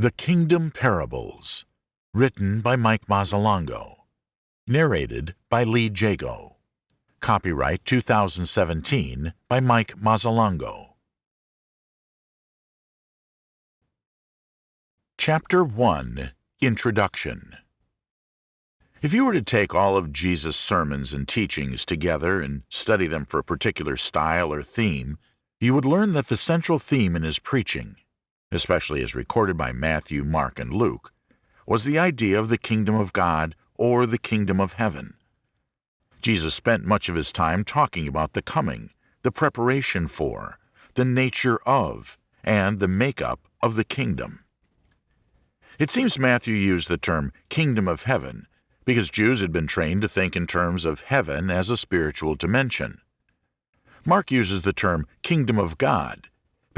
The Kingdom Parables, written by Mike Mazzalongo, narrated by Lee Jago. Copyright 2017 by Mike Mazzalongo. Chapter 1 Introduction If you were to take all of Jesus' sermons and teachings together and study them for a particular style or theme, you would learn that the central theme in his preaching, especially as recorded by Matthew, Mark, and Luke, was the idea of the kingdom of God or the kingdom of heaven. Jesus spent much of his time talking about the coming, the preparation for, the nature of, and the makeup of the kingdom. It seems Matthew used the term kingdom of heaven because Jews had been trained to think in terms of heaven as a spiritual dimension. Mark uses the term kingdom of God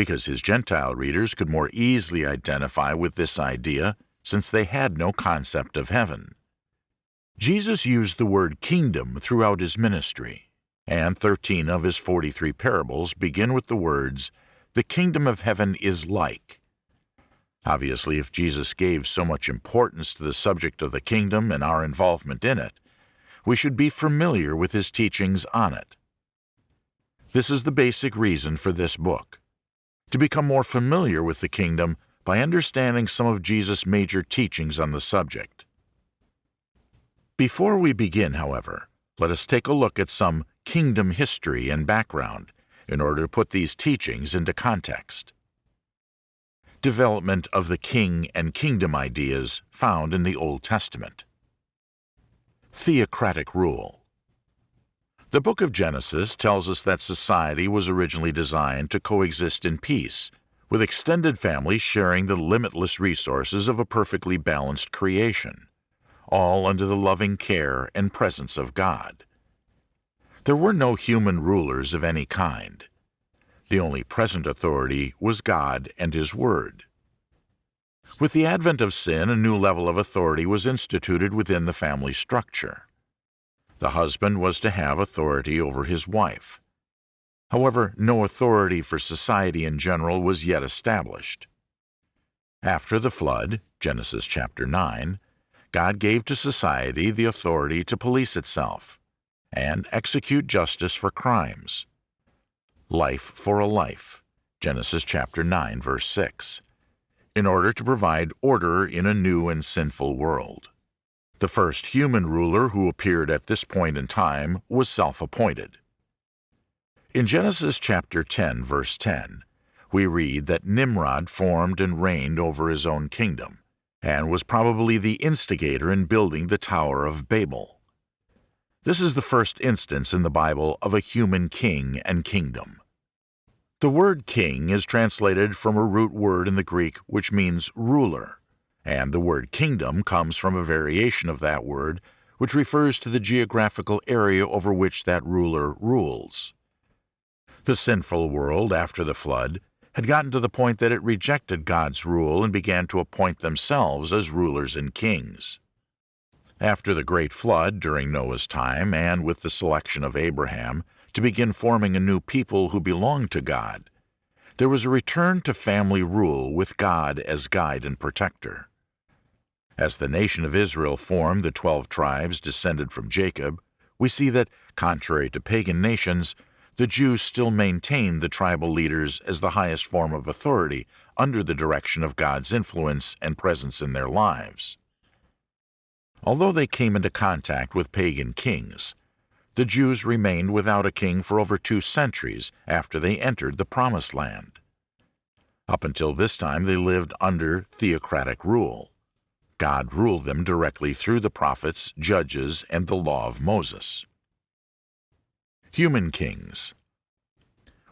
because his Gentile readers could more easily identify with this idea since they had no concept of heaven. Jesus used the word kingdom throughout his ministry, and 13 of his 43 parables begin with the words, The kingdom of heaven is like. Obviously, if Jesus gave so much importance to the subject of the kingdom and our involvement in it, we should be familiar with his teachings on it. This is the basic reason for this book to become more familiar with the kingdom by understanding some of Jesus' major teachings on the subject. Before we begin, however, let us take a look at some kingdom history and background in order to put these teachings into context development of the king and kingdom ideas found in the Old Testament. Theocratic rule. The book of Genesis tells us that society was originally designed to coexist in peace, with extended families sharing the limitless resources of a perfectly balanced creation, all under the loving care and presence of God. There were no human rulers of any kind. The only present authority was God and His Word. With the advent of sin, a new level of authority was instituted within the family structure. The husband was to have authority over his wife. However, no authority for society in general was yet established. After the flood, Genesis chapter 9, God gave to society the authority to police itself and execute justice for crimes life for a life, Genesis chapter 9 verse 6, in order to provide order in a new and sinful world. The first human ruler who appeared at this point in time was self-appointed. In Genesis chapter 10 verse 10, we read that Nimrod formed and reigned over his own kingdom, and was probably the instigator in building the Tower of Babel. This is the first instance in the Bible of a human king and kingdom. The word king is translated from a root word in the Greek which means ruler, and the word kingdom comes from a variation of that word which refers to the geographical area over which that ruler rules. The sinful world after the flood had gotten to the point that it rejected God's rule and began to appoint themselves as rulers and kings. After the great flood during Noah's time and with the selection of Abraham, to begin forming a new people who belonged to God. There was a return to family rule with God as guide and protector. As the nation of Israel formed the twelve tribes descended from Jacob, we see that, contrary to pagan nations, the Jews still maintained the tribal leaders as the highest form of authority under the direction of God's influence and presence in their lives. Although they came into contact with pagan kings, the Jews remained without a king for over two centuries after they entered the Promised Land. Up until this time, they lived under theocratic rule. God ruled them directly through the prophets, judges, and the law of Moses. Human kings.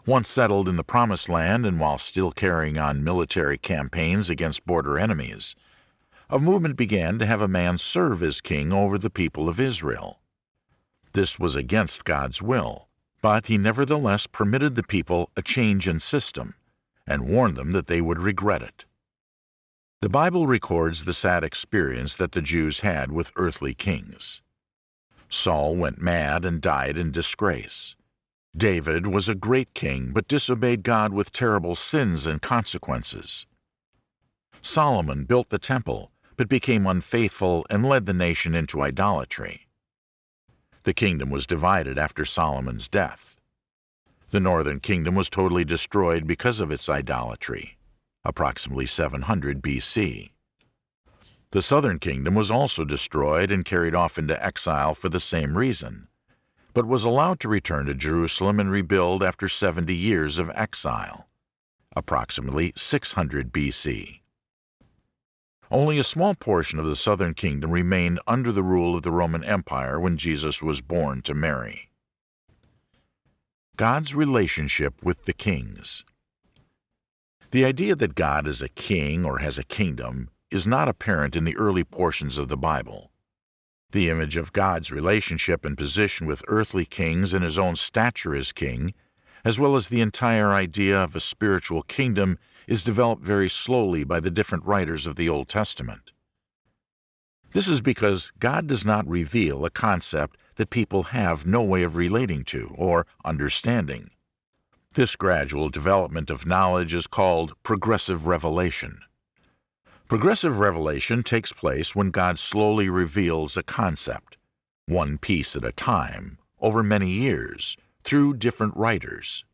Once settled in the Promised Land and while still carrying on military campaigns against border enemies, a movement began to have a man serve as king over the people of Israel. This was against God's will, but he nevertheless permitted the people a change in system and warned them that they would regret it. The Bible records the sad experience that the Jews had with earthly kings. Saul went mad and died in disgrace. David was a great king but disobeyed God with terrible sins and consequences. Solomon built the temple, but became unfaithful and led the nation into idolatry. The kingdom was divided after Solomon's death. The northern kingdom was totally destroyed because of its idolatry, approximately 700 BC. The southern kingdom was also destroyed and carried off into exile for the same reason, but was allowed to return to Jerusalem and rebuild after 70 years of exile, approximately 600 BC. Only a small portion of the southern kingdom remained under the rule of the Roman Empire when Jesus was born to Mary. God's relationship with the kings. The idea that God is a king or has a kingdom is not apparent in the early portions of the Bible. The image of God's relationship and position with earthly kings and his own stature as king, as well as the entire idea of a spiritual kingdom, is developed very slowly by the different writers of the Old Testament. This is because God does not reveal a concept that people have no way of relating to or understanding. This gradual development of knowledge is called progressive revelation. Progressive revelation takes place when God slowly reveals a concept, one piece at a time, over many years, through different writers.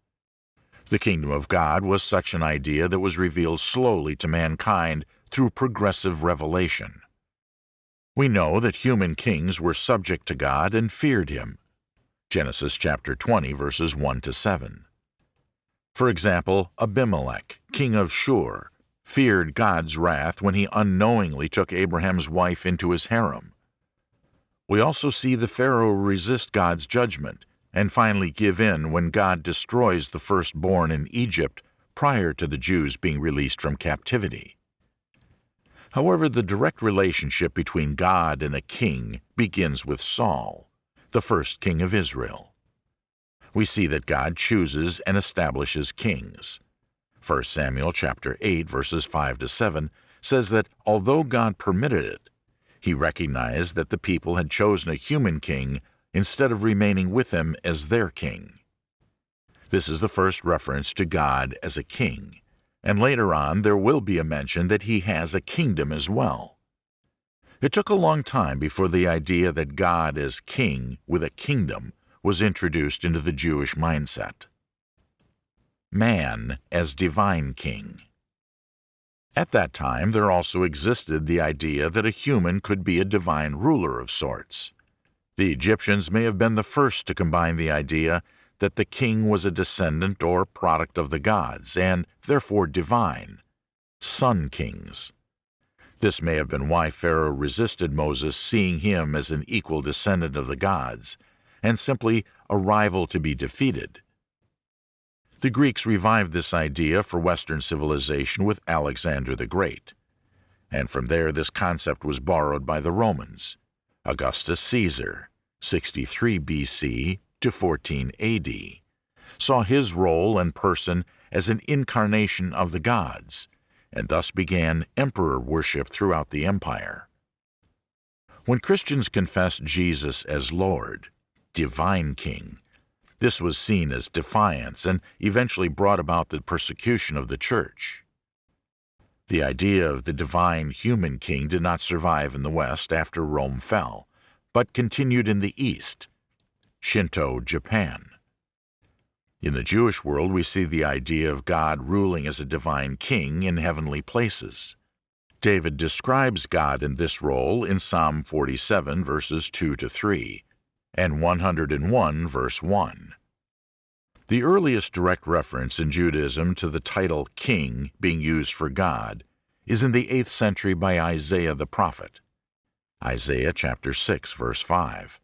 The kingdom of God was such an idea that was revealed slowly to mankind through progressive revelation. We know that human kings were subject to God and feared him. Genesis chapter 20 verses 1 to 7. For example, Abimelech, king of Shur, feared God's wrath when he unknowingly took Abraham's wife into his harem. We also see the Pharaoh resist God's judgment and finally give in when God destroys the firstborn in Egypt prior to the Jews being released from captivity. However, the direct relationship between God and a king begins with Saul, the first king of Israel. We see that God chooses and establishes kings. 1 Samuel chapter 8 verses 5 to 7 says that although God permitted it, he recognized that the people had chosen a human king instead of remaining with him as their king. This is the first reference to God as a king, and later on there will be a mention that he has a kingdom as well. It took a long time before the idea that God is king with a kingdom was introduced into the Jewish mindset man as divine king. At that time, there also existed the idea that a human could be a divine ruler of sorts. The Egyptians may have been the first to combine the idea that the king was a descendant or product of the gods, and therefore divine, sun kings. This may have been why Pharaoh resisted Moses seeing him as an equal descendant of the gods, and simply a rival to be defeated. The Greeks revived this idea for Western civilization with Alexander the Great. And from there this concept was borrowed by the Romans. Augustus Caesar, 63 BC to 14 AD, saw his role and person as an incarnation of the gods, and thus began emperor worship throughout the empire. When Christians confessed Jesus as Lord, Divine King, this was seen as defiance and eventually brought about the persecution of the church. The idea of the divine human king did not survive in the West after Rome fell, but continued in the East, Shinto Japan. In the Jewish world, we see the idea of God ruling as a divine king in heavenly places. David describes God in this role in Psalm 47, verses 2 to 3, and 101 verse 1. The earliest direct reference in Judaism to the title king being used for God is in the 8th century by Isaiah the prophet. Isaiah chapter 6 verse 5.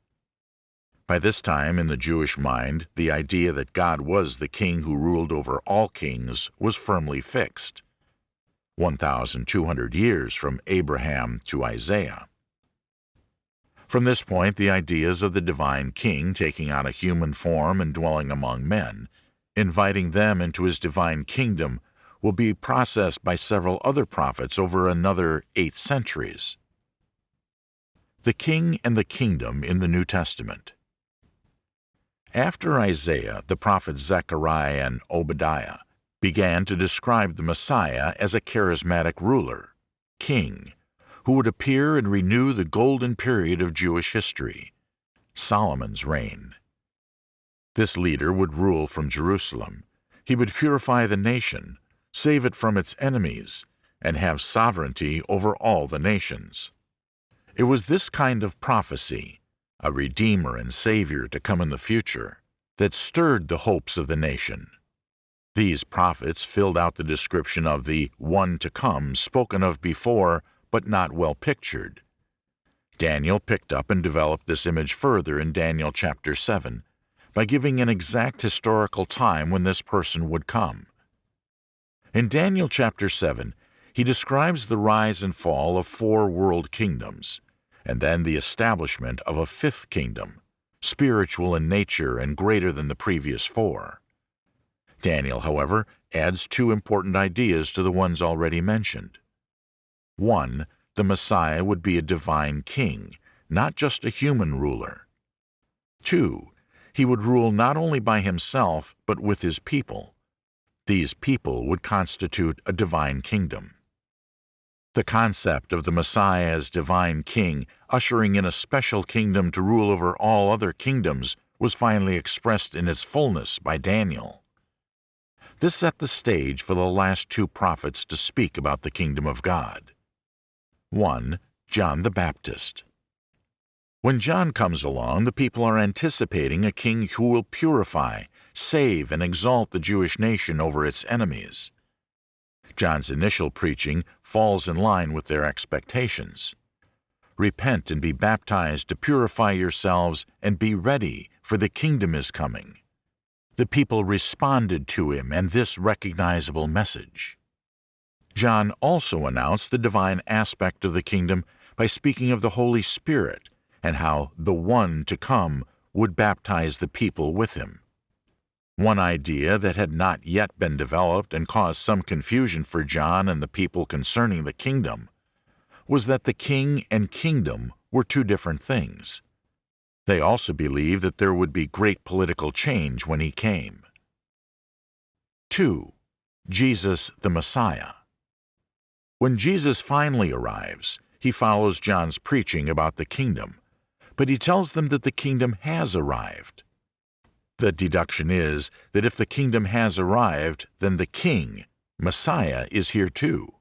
By this time in the Jewish mind, the idea that God was the king who ruled over all kings was firmly fixed. 1,200 years from Abraham to Isaiah. From this point, the ideas of the divine king taking on a human form and dwelling among men, inviting them into his divine kingdom, will be processed by several other prophets over another eight centuries. The King and the Kingdom in the New Testament After Isaiah, the prophets Zechariah and Obadiah began to describe the Messiah as a charismatic ruler, king who would appear and renew the golden period of Jewish history, Solomon's reign. This leader would rule from Jerusalem. He would purify the nation, save it from its enemies, and have sovereignty over all the nations. It was this kind of prophecy, a Redeemer and Savior to come in the future, that stirred the hopes of the nation. These prophets filled out the description of the one to come spoken of before but not well pictured. Daniel picked up and developed this image further in Daniel chapter 7 by giving an exact historical time when this person would come. In Daniel chapter 7, he describes the rise and fall of four world kingdoms, and then the establishment of a fifth kingdom, spiritual in nature and greater than the previous four. Daniel, however, adds two important ideas to the ones already mentioned. One, the Messiah would be a divine king, not just a human ruler. Two, he would rule not only by himself, but with his people. These people would constitute a divine kingdom. The concept of the Messiah as divine king, ushering in a special kingdom to rule over all other kingdoms, was finally expressed in its fullness by Daniel. This set the stage for the last two prophets to speak about the kingdom of God. 1. John the Baptist. When John comes along, the people are anticipating a king who will purify, save, and exalt the Jewish nation over its enemies. John's initial preaching falls in line with their expectations. Repent and be baptized to purify yourselves and be ready, for the kingdom is coming. The people responded to him and this recognizable message. John also announced the divine aspect of the kingdom by speaking of the Holy Spirit and how the One to come would baptize the people with him. One idea that had not yet been developed and caused some confusion for John and the people concerning the kingdom was that the king and kingdom were two different things. They also believed that there would be great political change when he came. 2. Jesus the Messiah when Jesus finally arrives, he follows John's preaching about the kingdom, but he tells them that the kingdom has arrived. The deduction is that if the kingdom has arrived, then the king, Messiah, is here too.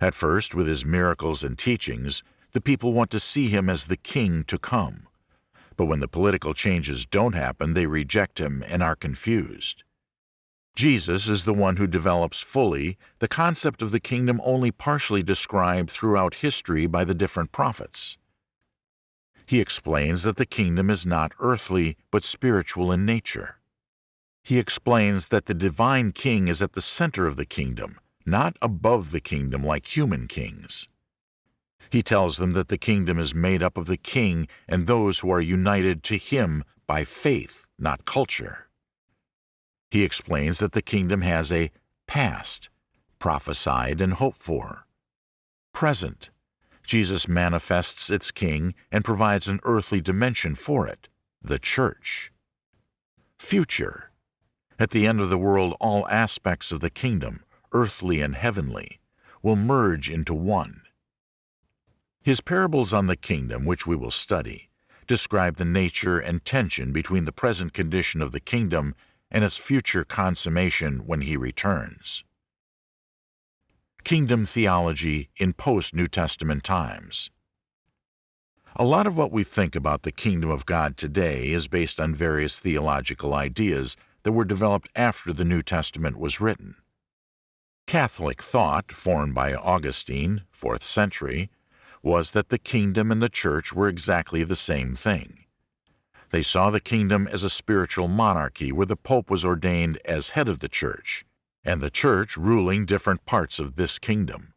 At first, with his miracles and teachings, the people want to see him as the king to come. But when the political changes don't happen, they reject him and are confused. Jesus is the one who develops fully the concept of the kingdom only partially described throughout history by the different prophets. He explains that the kingdom is not earthly but spiritual in nature. He explains that the divine king is at the center of the kingdom, not above the kingdom like human kings. He tells them that the kingdom is made up of the king and those who are united to him by faith, not culture. He explains that the kingdom has a past, prophesied and hoped for. Present, Jesus manifests its king and provides an earthly dimension for it, the church. Future, at the end of the world all aspects of the kingdom, earthly and heavenly, will merge into one. His parables on the kingdom, which we will study, describe the nature and tension between the present condition of the kingdom and its future consummation when he returns. Kingdom Theology in Post-New Testament Times A lot of what we think about the kingdom of God today is based on various theological ideas that were developed after the New Testament was written. Catholic thought, formed by Augustine, 4th century, was that the kingdom and the church were exactly the same thing. They saw the kingdom as a spiritual monarchy where the Pope was ordained as head of the Church, and the Church ruling different parts of this kingdom.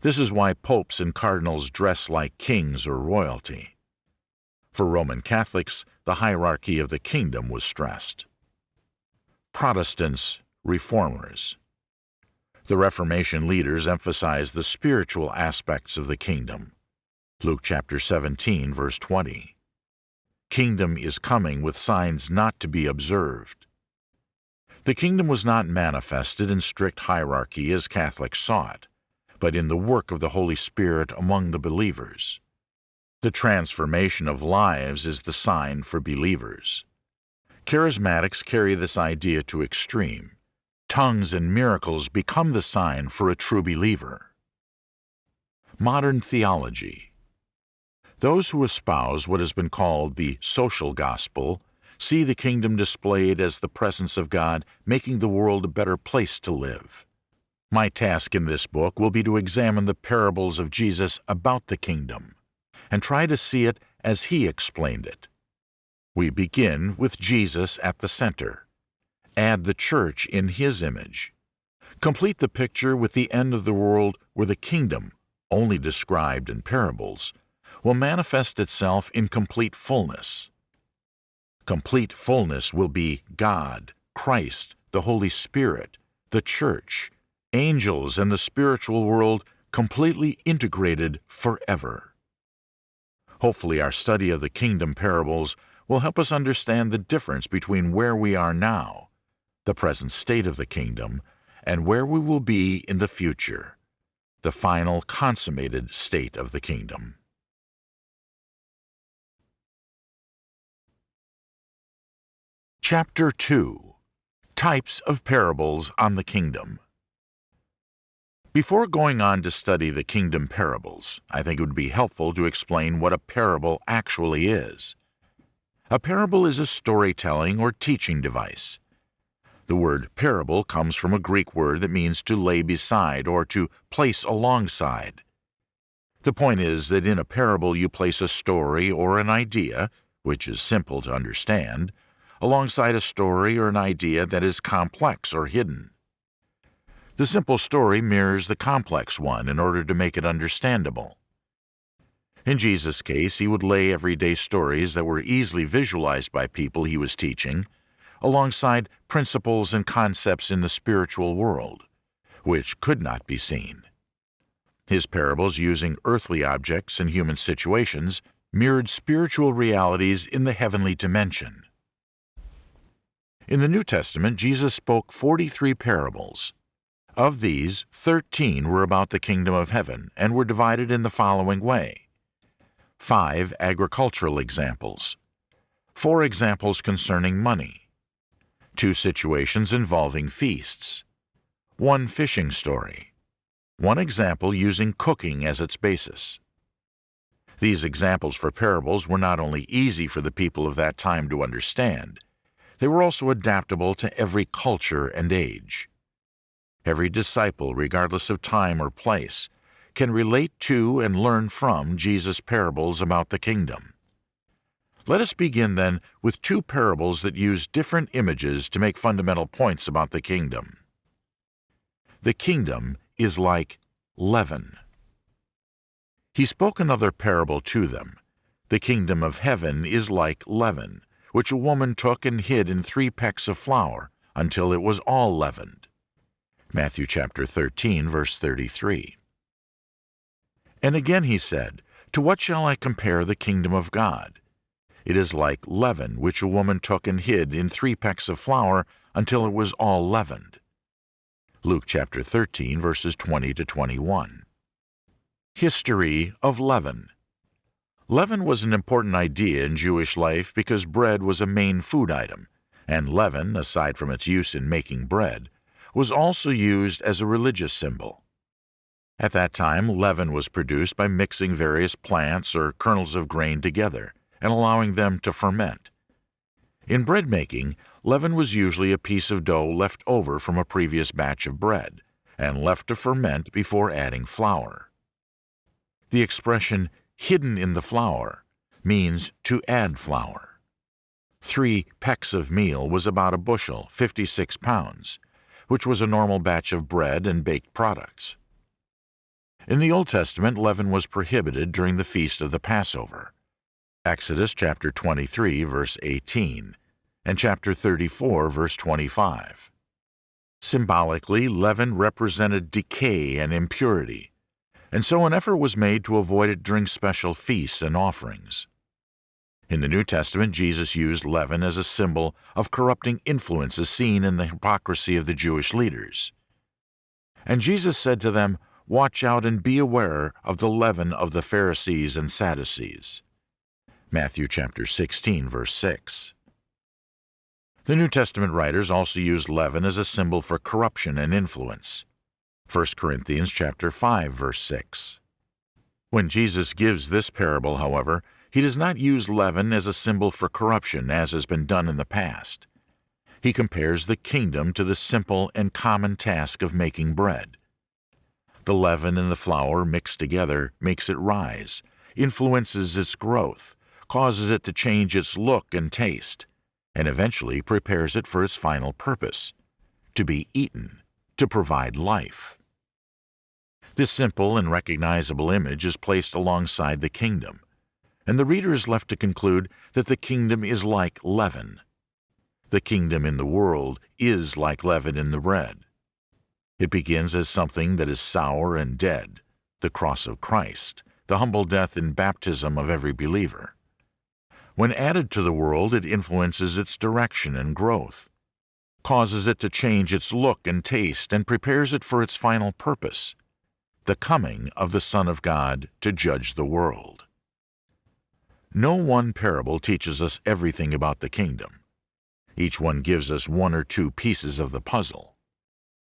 This is why popes and cardinals dress like kings or royalty. For Roman Catholics, the hierarchy of the kingdom was stressed. Protestants, Reformers. The Reformation leaders emphasized the spiritual aspects of the kingdom. Luke chapter 17, verse 20 kingdom is coming with signs not to be observed. The kingdom was not manifested in strict hierarchy as Catholics saw it, but in the work of the Holy Spirit among the believers. The transformation of lives is the sign for believers. Charismatics carry this idea to extreme. Tongues and miracles become the sign for a true believer. Modern theology. Those who espouse what has been called the social gospel see the kingdom displayed as the presence of God making the world a better place to live. My task in this book will be to examine the parables of Jesus about the kingdom and try to see it as he explained it. We begin with Jesus at the center. Add the church in his image. Complete the picture with the end of the world where the kingdom, only described in parables, will manifest itself in complete fullness. Complete fullness will be God, Christ, the Holy Spirit, the Church, angels, and the spiritual world completely integrated forever. Hopefully, our study of the kingdom parables will help us understand the difference between where we are now, the present state of the kingdom, and where we will be in the future, the final consummated state of the kingdom. Chapter 2 Types of Parables on the Kingdom Before going on to study the kingdom parables, I think it would be helpful to explain what a parable actually is. A parable is a storytelling or teaching device. The word parable comes from a Greek word that means to lay beside or to place alongside. The point is that in a parable you place a story or an idea, which is simple to understand, alongside a story or an idea that is complex or hidden. The simple story mirrors the complex one in order to make it understandable. In Jesus' case, he would lay everyday stories that were easily visualized by people he was teaching, alongside principles and concepts in the spiritual world, which could not be seen. His parables, using earthly objects and human situations, mirrored spiritual realities in the heavenly dimension. In the New Testament, Jesus spoke 43 parables. Of these, 13 were about the kingdom of heaven and were divided in the following way. Five agricultural examples. Four examples concerning money. Two situations involving feasts. One fishing story. One example using cooking as its basis. These examples for parables were not only easy for the people of that time to understand, they were also adaptable to every culture and age. Every disciple, regardless of time or place, can relate to and learn from Jesus' parables about the kingdom. Let us begin then with two parables that use different images to make fundamental points about the kingdom. The kingdom is like leaven. He spoke another parable to them. The kingdom of heaven is like leaven, which a woman took and hid in three pecks of flour until it was all leavened. Matthew chapter 13, verse 33. And again he said, To what shall I compare the kingdom of God? It is like leaven which a woman took and hid in three pecks of flour until it was all leavened. Luke chapter 13, verses 20 to 21. History of leaven. Leaven was an important idea in Jewish life because bread was a main food item, and leaven, aside from its use in making bread, was also used as a religious symbol. At that time, leaven was produced by mixing various plants or kernels of grain together and allowing them to ferment. In bread making, leaven was usually a piece of dough left over from a previous batch of bread and left to ferment before adding flour. The expression hidden in the flour means to add flour. Three pecks of meal was about a bushel, 56 pounds, which was a normal batch of bread and baked products. In the Old Testament, leaven was prohibited during the feast of the Passover. Exodus chapter 23, verse 18, and chapter 34, verse 25. Symbolically, leaven represented decay and impurity, and so an effort was made to avoid it during special feasts and offerings. In the New Testament, Jesus used leaven as a symbol of corrupting influences seen in the hypocrisy of the Jewish leaders. And Jesus said to them, Watch out and be aware of the leaven of the Pharisees and Sadducees. Matthew chapter 16 verse 6. The New Testament writers also used leaven as a symbol for corruption and influence. 1 Corinthians chapter 5 verse 6. When Jesus gives this parable, however, he does not use leaven as a symbol for corruption as has been done in the past. He compares the kingdom to the simple and common task of making bread. The leaven and the flour mixed together makes it rise, influences its growth, causes it to change its look and taste, and eventually prepares it for its final purpose to be eaten, to provide life. This simple and recognizable image is placed alongside the kingdom, and the reader is left to conclude that the kingdom is like leaven. The kingdom in the world is like leaven in the bread. It begins as something that is sour and dead, the cross of Christ, the humble death and baptism of every believer. When added to the world, it influences its direction and growth, causes it to change its look and taste, and prepares it for its final purpose, the coming of the Son of God to judge the world. No one parable teaches us everything about the kingdom. Each one gives us one or two pieces of the puzzle.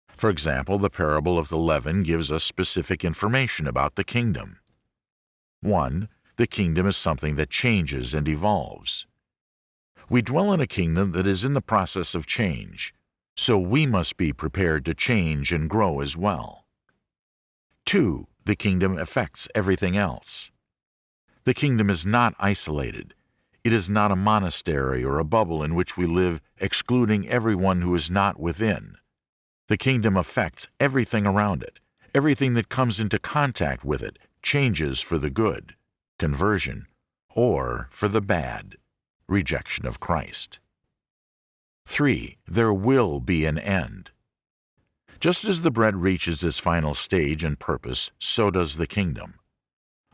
For example, the parable of the leaven gives us specific information about the kingdom. 1. The kingdom is something that changes and evolves. We dwell in a kingdom that is in the process of change, so we must be prepared to change and grow as well. 2. The kingdom affects everything else. The kingdom is not isolated. It is not a monastery or a bubble in which we live excluding everyone who is not within. The kingdom affects everything around it. Everything that comes into contact with it changes for the good, conversion, or for the bad, rejection of Christ. 3. There will be an end. Just as the bread reaches its final stage and purpose, so does the kingdom.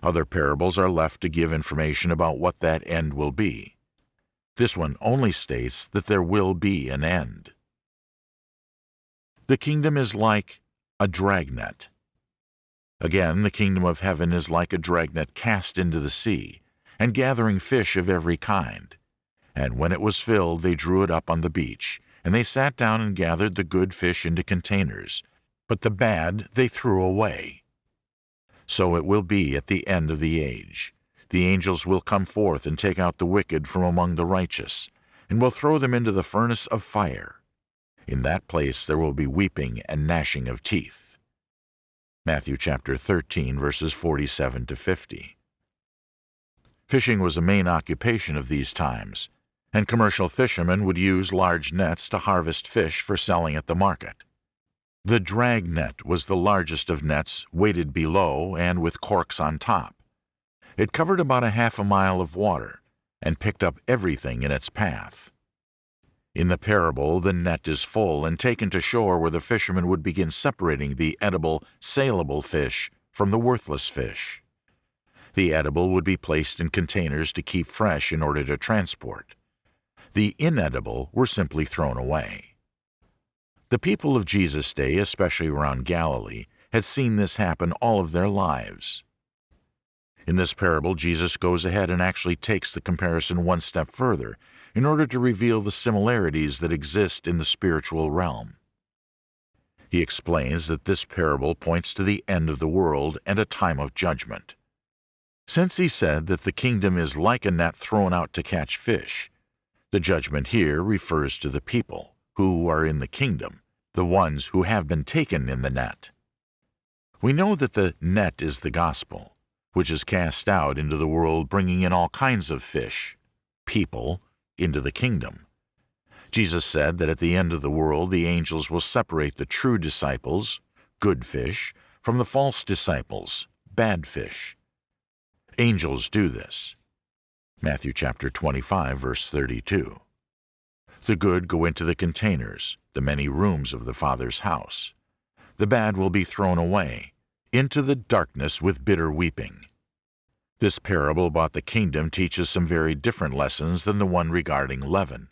Other parables are left to give information about what that end will be. This one only states that there will be an end. The kingdom is like a dragnet. Again, the kingdom of heaven is like a dragnet cast into the sea, and gathering fish of every kind. And when it was filled, they drew it up on the beach, and they sat down and gathered the good fish into containers, but the bad they threw away. So it will be at the end of the age. The angels will come forth and take out the wicked from among the righteous, and will throw them into the furnace of fire. In that place there will be weeping and gnashing of teeth. Matthew chapter 13, verses 47 to 50. Fishing was a main occupation of these times, and commercial fishermen would use large nets to harvest fish for selling at the market. The drag net was the largest of nets, weighted below and with corks on top. It covered about a half a mile of water and picked up everything in its path. In the parable, the net is full and taken to shore where the fishermen would begin separating the edible, saleable fish from the worthless fish. The edible would be placed in containers to keep fresh in order to transport. The inedible were simply thrown away. The people of Jesus' day, especially around Galilee, had seen this happen all of their lives. In this parable, Jesus goes ahead and actually takes the comparison one step further in order to reveal the similarities that exist in the spiritual realm. He explains that this parable points to the end of the world and a time of judgment. Since he said that the kingdom is like a net thrown out to catch fish, the judgment here refers to the people who are in the kingdom the ones who have been taken in the net. We know that the net is the gospel, which is cast out into the world bringing in all kinds of fish, people, into the kingdom. Jesus said that at the end of the world the angels will separate the true disciples, good fish, from the false disciples, bad fish. Angels do this. Matthew chapter 25 verse 32. The good go into the containers, the many rooms of the Father's house. The bad will be thrown away, into the darkness with bitter weeping. This parable about the kingdom teaches some very different lessons than the one regarding leaven.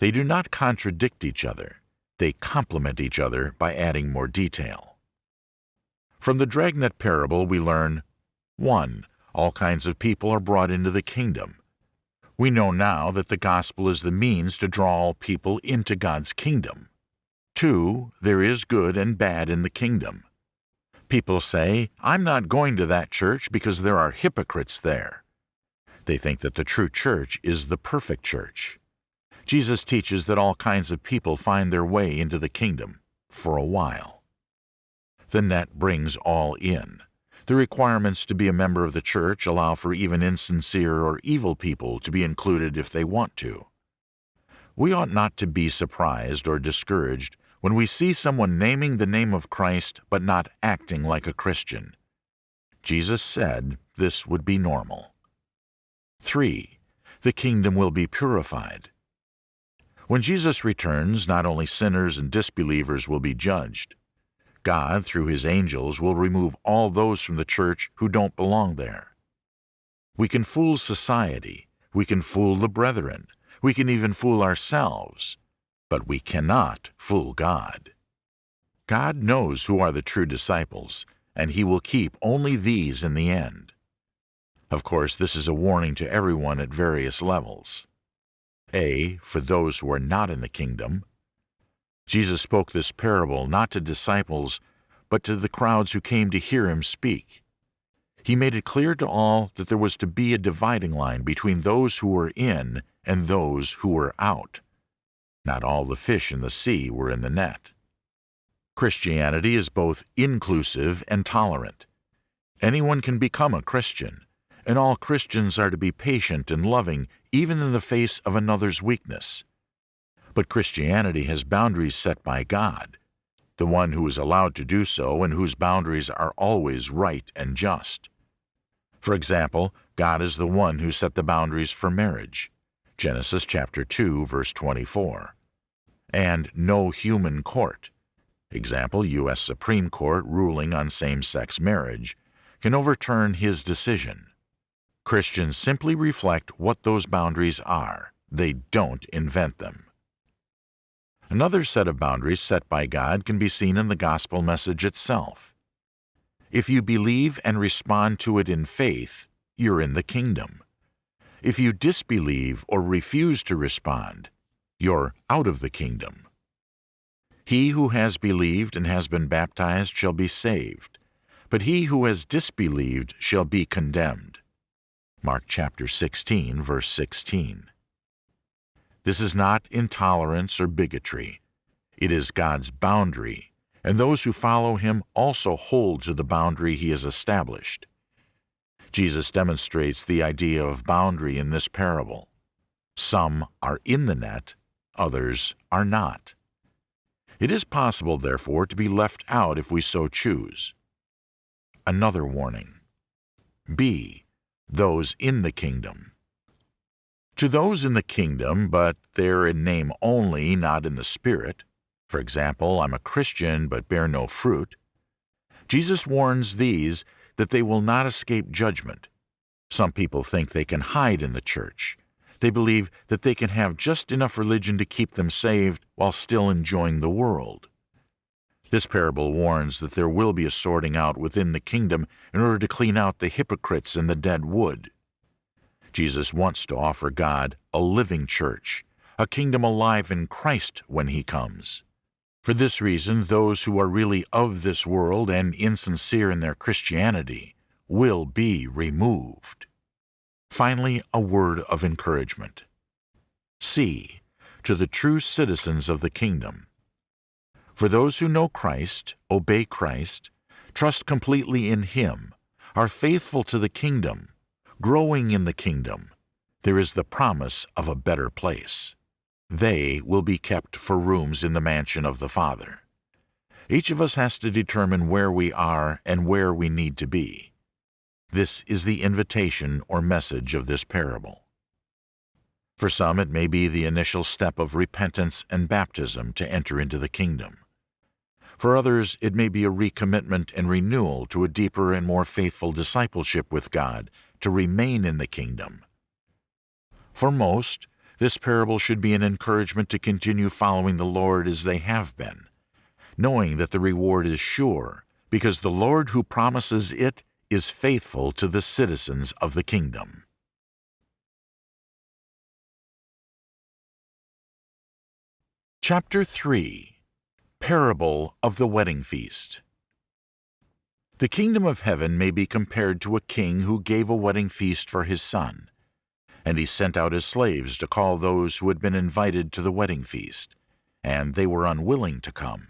They do not contradict each other, they complement each other by adding more detail. From the dragnet parable, we learn 1. All kinds of people are brought into the kingdom. We know now that the gospel is the means to draw all people into God's kingdom. 2. There is good and bad in the kingdom. People say, I'm not going to that church because there are hypocrites there. They think that the true church is the perfect church. Jesus teaches that all kinds of people find their way into the kingdom for a while. The net brings all in. The requirements to be a member of the church allow for even insincere or evil people to be included if they want to. We ought not to be surprised or discouraged when we see someone naming the name of Christ but not acting like a Christian. Jesus said this would be normal. 3. The kingdom will be purified. When Jesus returns, not only sinners and disbelievers will be judged, God, through his angels, will remove all those from the church who don't belong there. We can fool society, we can fool the brethren, we can even fool ourselves, but we cannot fool God. God knows who are the true disciples, and he will keep only these in the end. Of course, this is a warning to everyone at various levels. A. For those who are not in the kingdom, Jesus spoke this parable not to disciples, but to the crowds who came to hear him speak. He made it clear to all that there was to be a dividing line between those who were in and those who were out. Not all the fish in the sea were in the net. Christianity is both inclusive and tolerant. Anyone can become a Christian, and all Christians are to be patient and loving even in the face of another's weakness. But Christianity has boundaries set by God, the one who is allowed to do so and whose boundaries are always right and just. For example, God is the one who set the boundaries for marriage. Genesis chapter 2 verse 24. And no human court. Example, U.S. Supreme Court ruling on same-sex marriage can overturn his decision. Christians simply reflect what those boundaries are. They don't invent them. Another set of boundaries set by God can be seen in the gospel message itself. If you believe and respond to it in faith, you're in the kingdom. If you disbelieve or refuse to respond, you're out of the kingdom. He who has believed and has been baptized shall be saved, but he who has disbelieved shall be condemned. Mark chapter 16, verse 16. This is not intolerance or bigotry. It is God's boundary, and those who follow him also hold to the boundary he has established. Jesus demonstrates the idea of boundary in this parable. Some are in the net, others are not. It is possible, therefore, to be left out if we so choose. Another warning. B. Those in the kingdom. To those in the kingdom, but they're in name only, not in the spirit, for example, I'm a Christian but bear no fruit, Jesus warns these that they will not escape judgment. Some people think they can hide in the church. They believe that they can have just enough religion to keep them saved while still enjoying the world. This parable warns that there will be a sorting out within the kingdom in order to clean out the hypocrites and the dead wood. Jesus wants to offer God a living church, a kingdom alive in Christ when he comes. For this reason, those who are really of this world and insincere in their Christianity will be removed. Finally, a word of encouragement. C. To the true citizens of the kingdom. For those who know Christ, obey Christ, trust completely in Him, are faithful to the kingdom, growing in the kingdom, there is the promise of a better place. They will be kept for rooms in the mansion of the Father. Each of us has to determine where we are and where we need to be. This is the invitation or message of this parable. For some, it may be the initial step of repentance and baptism to enter into the kingdom. For others, it may be a recommitment and renewal to a deeper and more faithful discipleship with God to remain in the kingdom. For most, this parable should be an encouragement to continue following the Lord as they have been, knowing that the reward is sure because the Lord who promises it is faithful to the citizens of the kingdom. Chapter 3 Parable of the Wedding Feast The kingdom of heaven may be compared to a king who gave a wedding feast for his son. And he sent out his slaves to call those who had been invited to the wedding feast, and they were unwilling to come.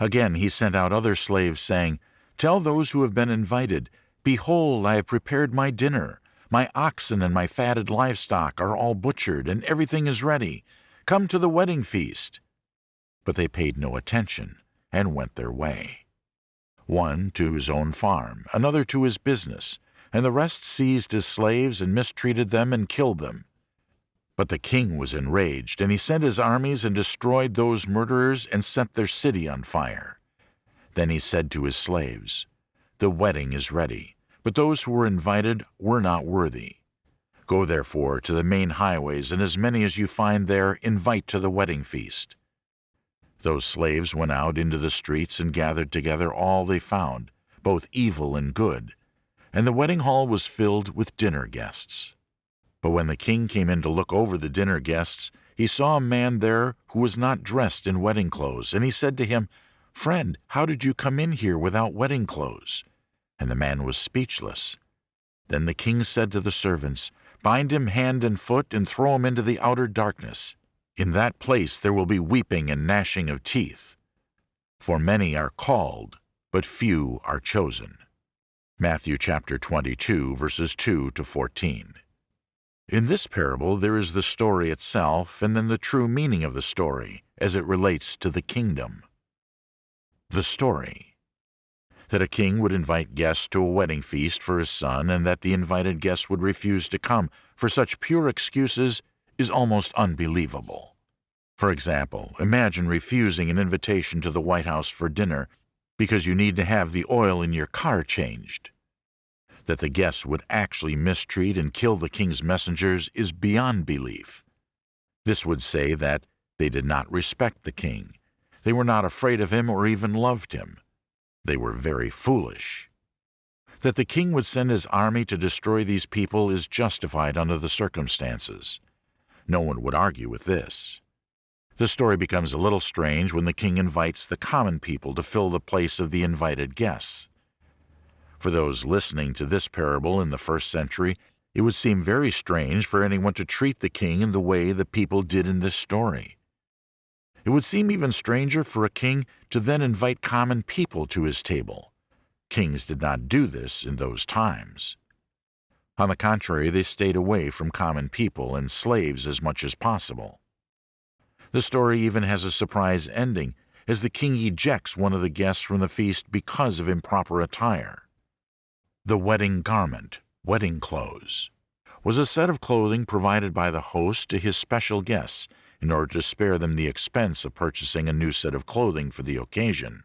Again he sent out other slaves, saying, Tell those who have been invited, Behold, I have prepared my dinner. My oxen and my fatted livestock are all butchered, and everything is ready. Come to the wedding feast. But they paid no attention, and went their way. One to his own farm, another to his business, and the rest seized his slaves and mistreated them and killed them. But the king was enraged, and he sent his armies and destroyed those murderers and set their city on fire. Then he said to his slaves, The wedding is ready, but those who were invited were not worthy. Go therefore to the main highways, and as many as you find there, invite to the wedding feast. Those slaves went out into the streets and gathered together all they found, both evil and good, and the wedding hall was filled with dinner guests. But when the king came in to look over the dinner guests, he saw a man there who was not dressed in wedding clothes, and he said to him, Friend, how did you come in here without wedding clothes? And the man was speechless. Then the king said to the servants, Bind him hand and foot and throw him into the outer darkness. In that place there will be weeping and gnashing of teeth. For many are called, but few are chosen. Matthew chapter 22, verses 2 to 14. In this parable there is the story itself and then the true meaning of the story as it relates to the kingdom. The story that a king would invite guests to a wedding feast for his son and that the invited guests would refuse to come for such pure excuses is almost unbelievable. For example, imagine refusing an invitation to the White House for dinner because you need to have the oil in your car changed. That the guests would actually mistreat and kill the king's messengers is beyond belief. This would say that they did not respect the king, they were not afraid of him or even loved him, they were very foolish. That the king would send his army to destroy these people is justified under the circumstances. No one would argue with this. The story becomes a little strange when the king invites the common people to fill the place of the invited guests. For those listening to this parable in the first century, it would seem very strange for anyone to treat the king in the way the people did in this story. It would seem even stranger for a king to then invite common people to his table. Kings did not do this in those times. On the contrary, they stayed away from common people and slaves as much as possible. The story even has a surprise ending, as the king ejects one of the guests from the feast because of improper attire. The wedding garment, wedding clothes, was a set of clothing provided by the host to his special guests in order to spare them the expense of purchasing a new set of clothing for the occasion.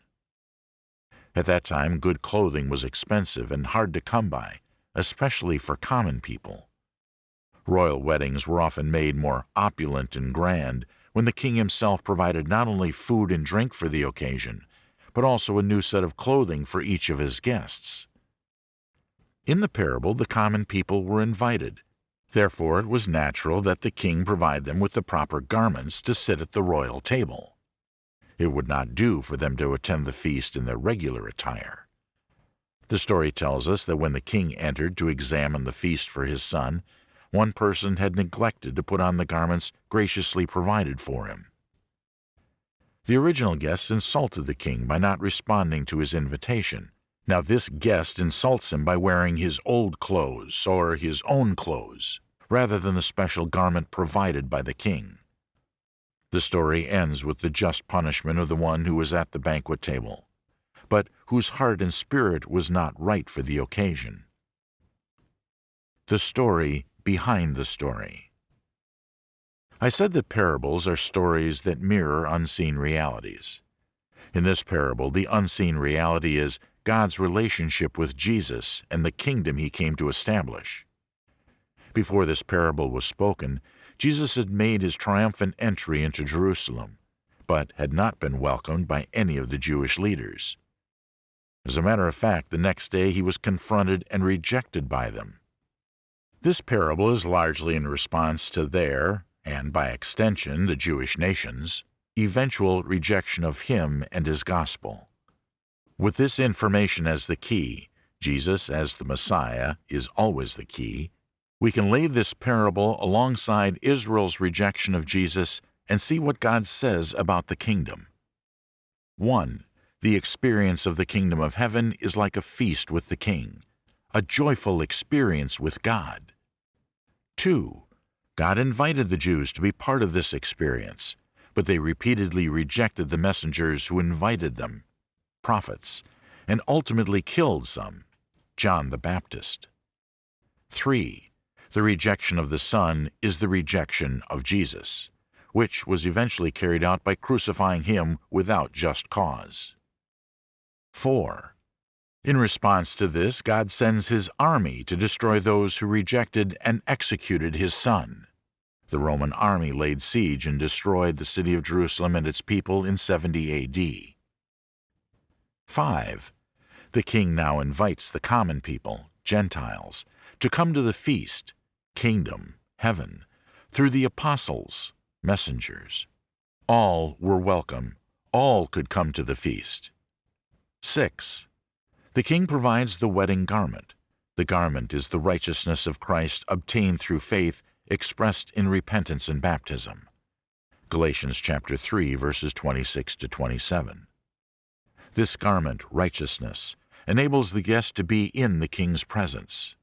At that time, good clothing was expensive and hard to come by, especially for common people. Royal weddings were often made more opulent and grand when the king himself provided not only food and drink for the occasion, but also a new set of clothing for each of his guests. In the parable, the common people were invited, Therefore it was natural that the king provide them with the proper garments to sit at the royal table. It would not do for them to attend the feast in their regular attire. The story tells us that when the king entered to examine the feast for his son, one person had neglected to put on the garments graciously provided for him. The original guests insulted the king by not responding to his invitation, now this guest insults him by wearing his old clothes or his own clothes, rather than the special garment provided by the king. The story ends with the just punishment of the one who was at the banquet table, whose heart and spirit was not right for the occasion. The story behind the story. I said that parables are stories that mirror unseen realities. In this parable, the unseen reality is God's relationship with Jesus and the kingdom he came to establish. Before this parable was spoken, Jesus had made his triumphant entry into Jerusalem, but had not been welcomed by any of the Jewish leaders. As a matter of fact, the next day he was confronted and rejected by them. This parable is largely in response to their, and by extension the Jewish nation's, eventual rejection of him and his gospel. With this information as the key, Jesus as the Messiah is always the key, we can lay this parable alongside Israel's rejection of Jesus and see what God says about the kingdom. 1. The experience of the kingdom of heaven is like a feast with the king, a joyful experience with God. 2. God invited the Jews to be part of this experience, but they repeatedly rejected the messengers who invited them, prophets, and ultimately killed some, John the Baptist. 3. The rejection of the Son is the rejection of Jesus, which was eventually carried out by crucifying him without just cause. 4. In response to this, God sends his army to destroy those who rejected and executed his Son. The Roman army laid siege and destroyed the city of Jerusalem and its people in 70 AD. 5. The king now invites the common people, Gentiles, to come to the feast, kingdom, heaven, through the apostles, messengers. All were welcome. All could come to the feast. 6. The king provides the wedding garment. The garment is the righteousness of Christ obtained through faith expressed in repentance and baptism. Galatians chapter 3 verses 26 to 27. This garment, righteousness, enables the guest to be in the king's presence.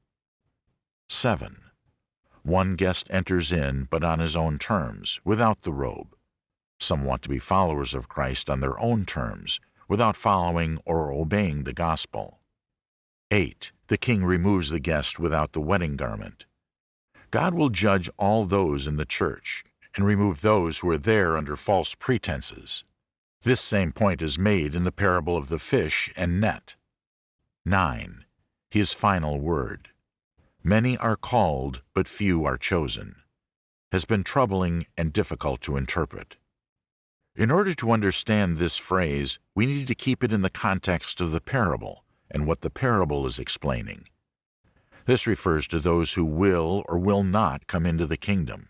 7. One guest enters in, but on his own terms, without the robe. Some want to be followers of Christ on their own terms, without following or obeying the gospel. 8. The king removes the guest without the wedding garment. God will judge all those in the church and remove those who are there under false pretenses. This same point is made in the parable of the fish and net. 9. His final word. Many are called, but few are chosen, has been troubling and difficult to interpret. In order to understand this phrase, we need to keep it in the context of the parable and what the parable is explaining. This refers to those who will or will not come into the kingdom.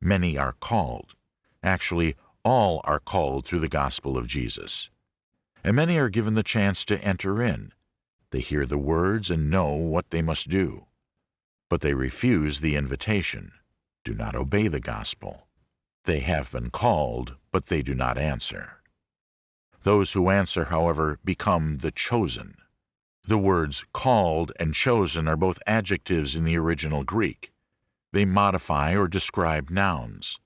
Many are called. Actually, all are called through the gospel of Jesus. And many are given the chance to enter in. They hear the words and know what they must do. But they refuse the invitation, do not obey the gospel. They have been called, but they do not answer. Those who answer, however, become the chosen. The words called and chosen are both adjectives in the original Greek. They modify or describe nouns.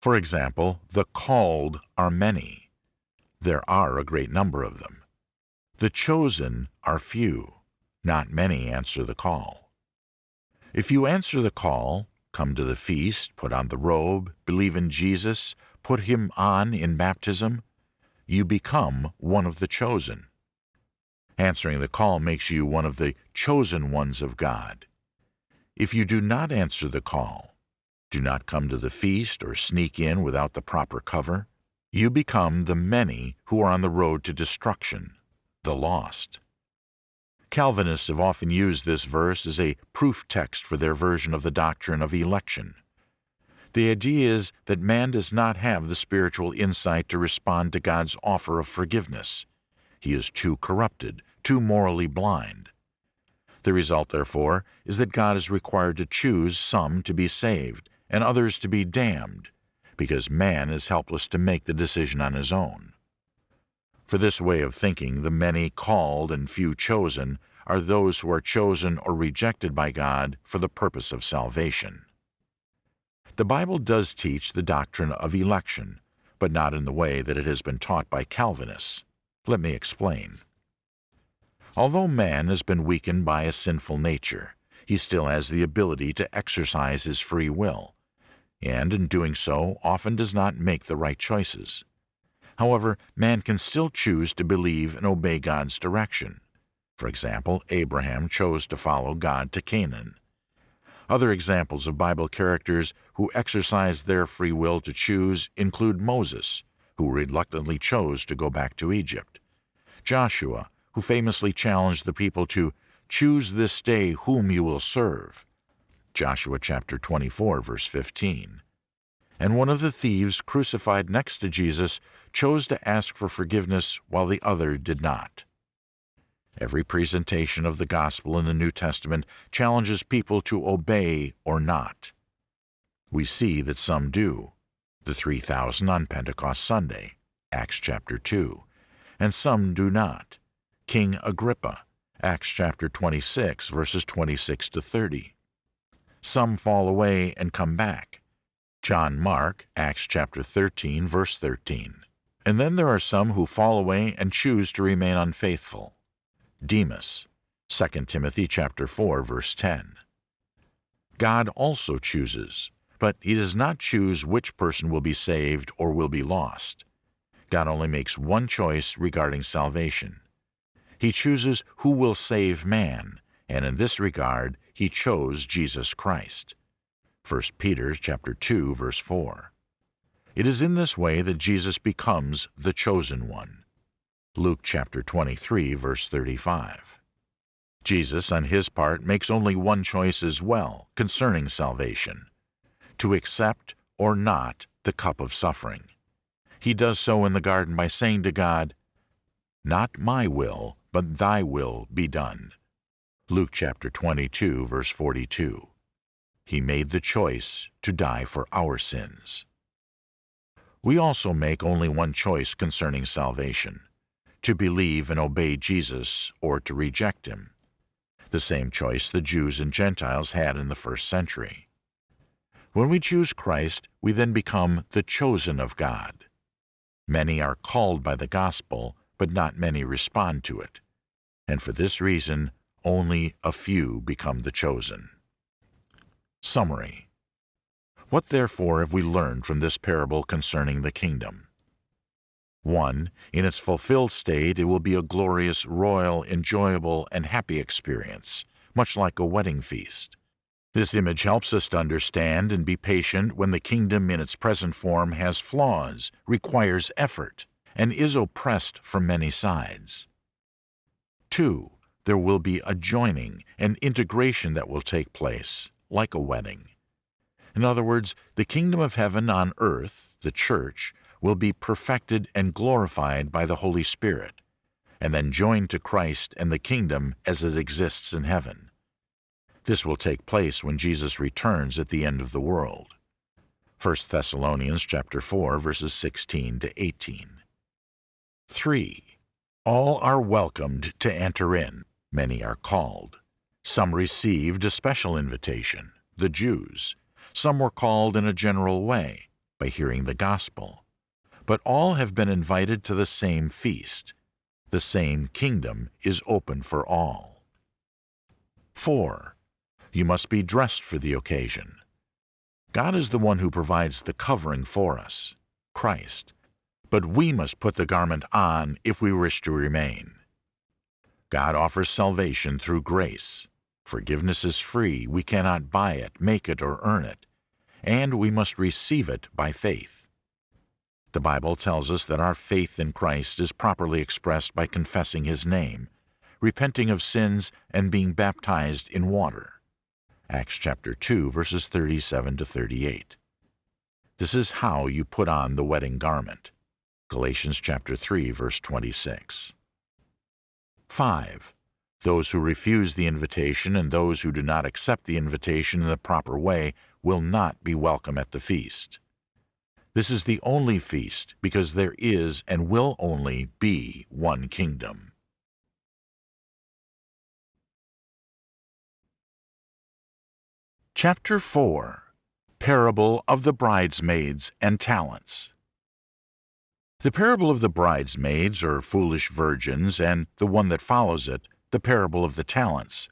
For example, the called are many. There are a great number of them. The chosen are few. Not many answer the call. If you answer the call, come to the feast, put on the robe, believe in Jesus, put him on in baptism, you become one of the chosen. Answering the call makes you one of the chosen ones of God. If you do not answer the call, do not come to the feast or sneak in without the proper cover, you become the many who are on the road to destruction, the lost. Calvinists have often used this verse as a proof text for their version of the doctrine of election. The idea is that man does not have the spiritual insight to respond to God's offer of forgiveness. He is too corrupted, too morally blind. The result, therefore, is that God is required to choose some to be saved and others to be damned, because man is helpless to make the decision on his own. For this way of thinking, the many called and few chosen are those who are chosen or rejected by God for the purpose of salvation. The Bible does teach the doctrine of election, but not in the way that it has been taught by Calvinists. Let me explain. Although man has been weakened by a sinful nature, he still has the ability to exercise his free will, and in doing so often does not make the right choices. However, man can still choose to believe and obey God's direction. For example, Abraham chose to follow God to Canaan. Other examples of Bible characters who exercised their free will to choose include Moses, who reluctantly chose to go back to Egypt, Joshua, who famously challenged the people to choose this day whom you will serve. Joshua chapter 24 verse 15. And one of the thieves crucified next to Jesus chose to ask for forgiveness while the other did not. Every presentation of the gospel in the New Testament challenges people to obey or not. We see that some do. The 3,000 on Pentecost Sunday, Acts chapter 2, and some do not. King Agrippa, Acts chapter 26, verses 26 to 30. Some fall away and come back. John Mark, Acts chapter 13, verse 13. And then there are some who fall away and choose to remain unfaithful. Demas, 2 Timothy chapter 4 verse 10. God also chooses, but he does not choose which person will be saved or will be lost. God only makes one choice regarding salvation. He chooses who will save man, and in this regard he chose Jesus Christ. 1 Peter chapter 2 verse 4. It is in this way that Jesus becomes the chosen one. Luke chapter 23, verse 35. Jesus, on his part, makes only one choice as well concerning salvation to accept or not the cup of suffering. He does so in the garden by saying to God, Not my will, but thy will be done. Luke chapter 22, verse 42. He made the choice to die for our sins. We also make only one choice concerning salvation to believe and obey Jesus or to reject him, the same choice the Jews and Gentiles had in the first century. When we choose Christ, we then become the chosen of God. Many are called by the gospel, but not many respond to it, and for this reason only a few become the chosen. Summary What therefore have we learned from this parable concerning the kingdom? 1. In its fulfilled state, it will be a glorious, royal, enjoyable, and happy experience, much like a wedding feast. This image helps us to understand and be patient when the kingdom in its present form has flaws, requires effort, and is oppressed from many sides. 2. There will be a joining and integration that will take place, like a wedding. In other words, the kingdom of heaven on earth, the church, will be perfected and glorified by the Holy Spirit, and then joined to Christ and the kingdom as it exists in heaven. This will take place when Jesus returns at the end of the world. 1 Thessalonians chapter 4 verses 16 to 18. 3. All are welcomed to enter in. Many are called. Some received a special invitation, the Jews. Some were called in a general way, by hearing the gospel but all have been invited to the same feast. The same kingdom is open for all. 4. You must be dressed for the occasion. God is the one who provides the covering for us, Christ, but we must put the garment on if we wish to remain. God offers salvation through grace. Forgiveness is free, we cannot buy it, make it, or earn it, and we must receive it by faith. The Bible tells us that our faith in Christ is properly expressed by confessing His name, repenting of sins, and being baptized in water. Acts chapter 2, verses 37 to 38. This is how you put on the wedding garment. Galatians chapter 3, verse 26. 5. Those who refuse the invitation and those who do not accept the invitation in the proper way will not be welcome at the feast. This is the only feast because there is and will only be one kingdom. Chapter 4 Parable of the Bridesmaids and Talents The parable of the bridesmaids, or foolish virgins, and the one that follows it, the parable of the talents,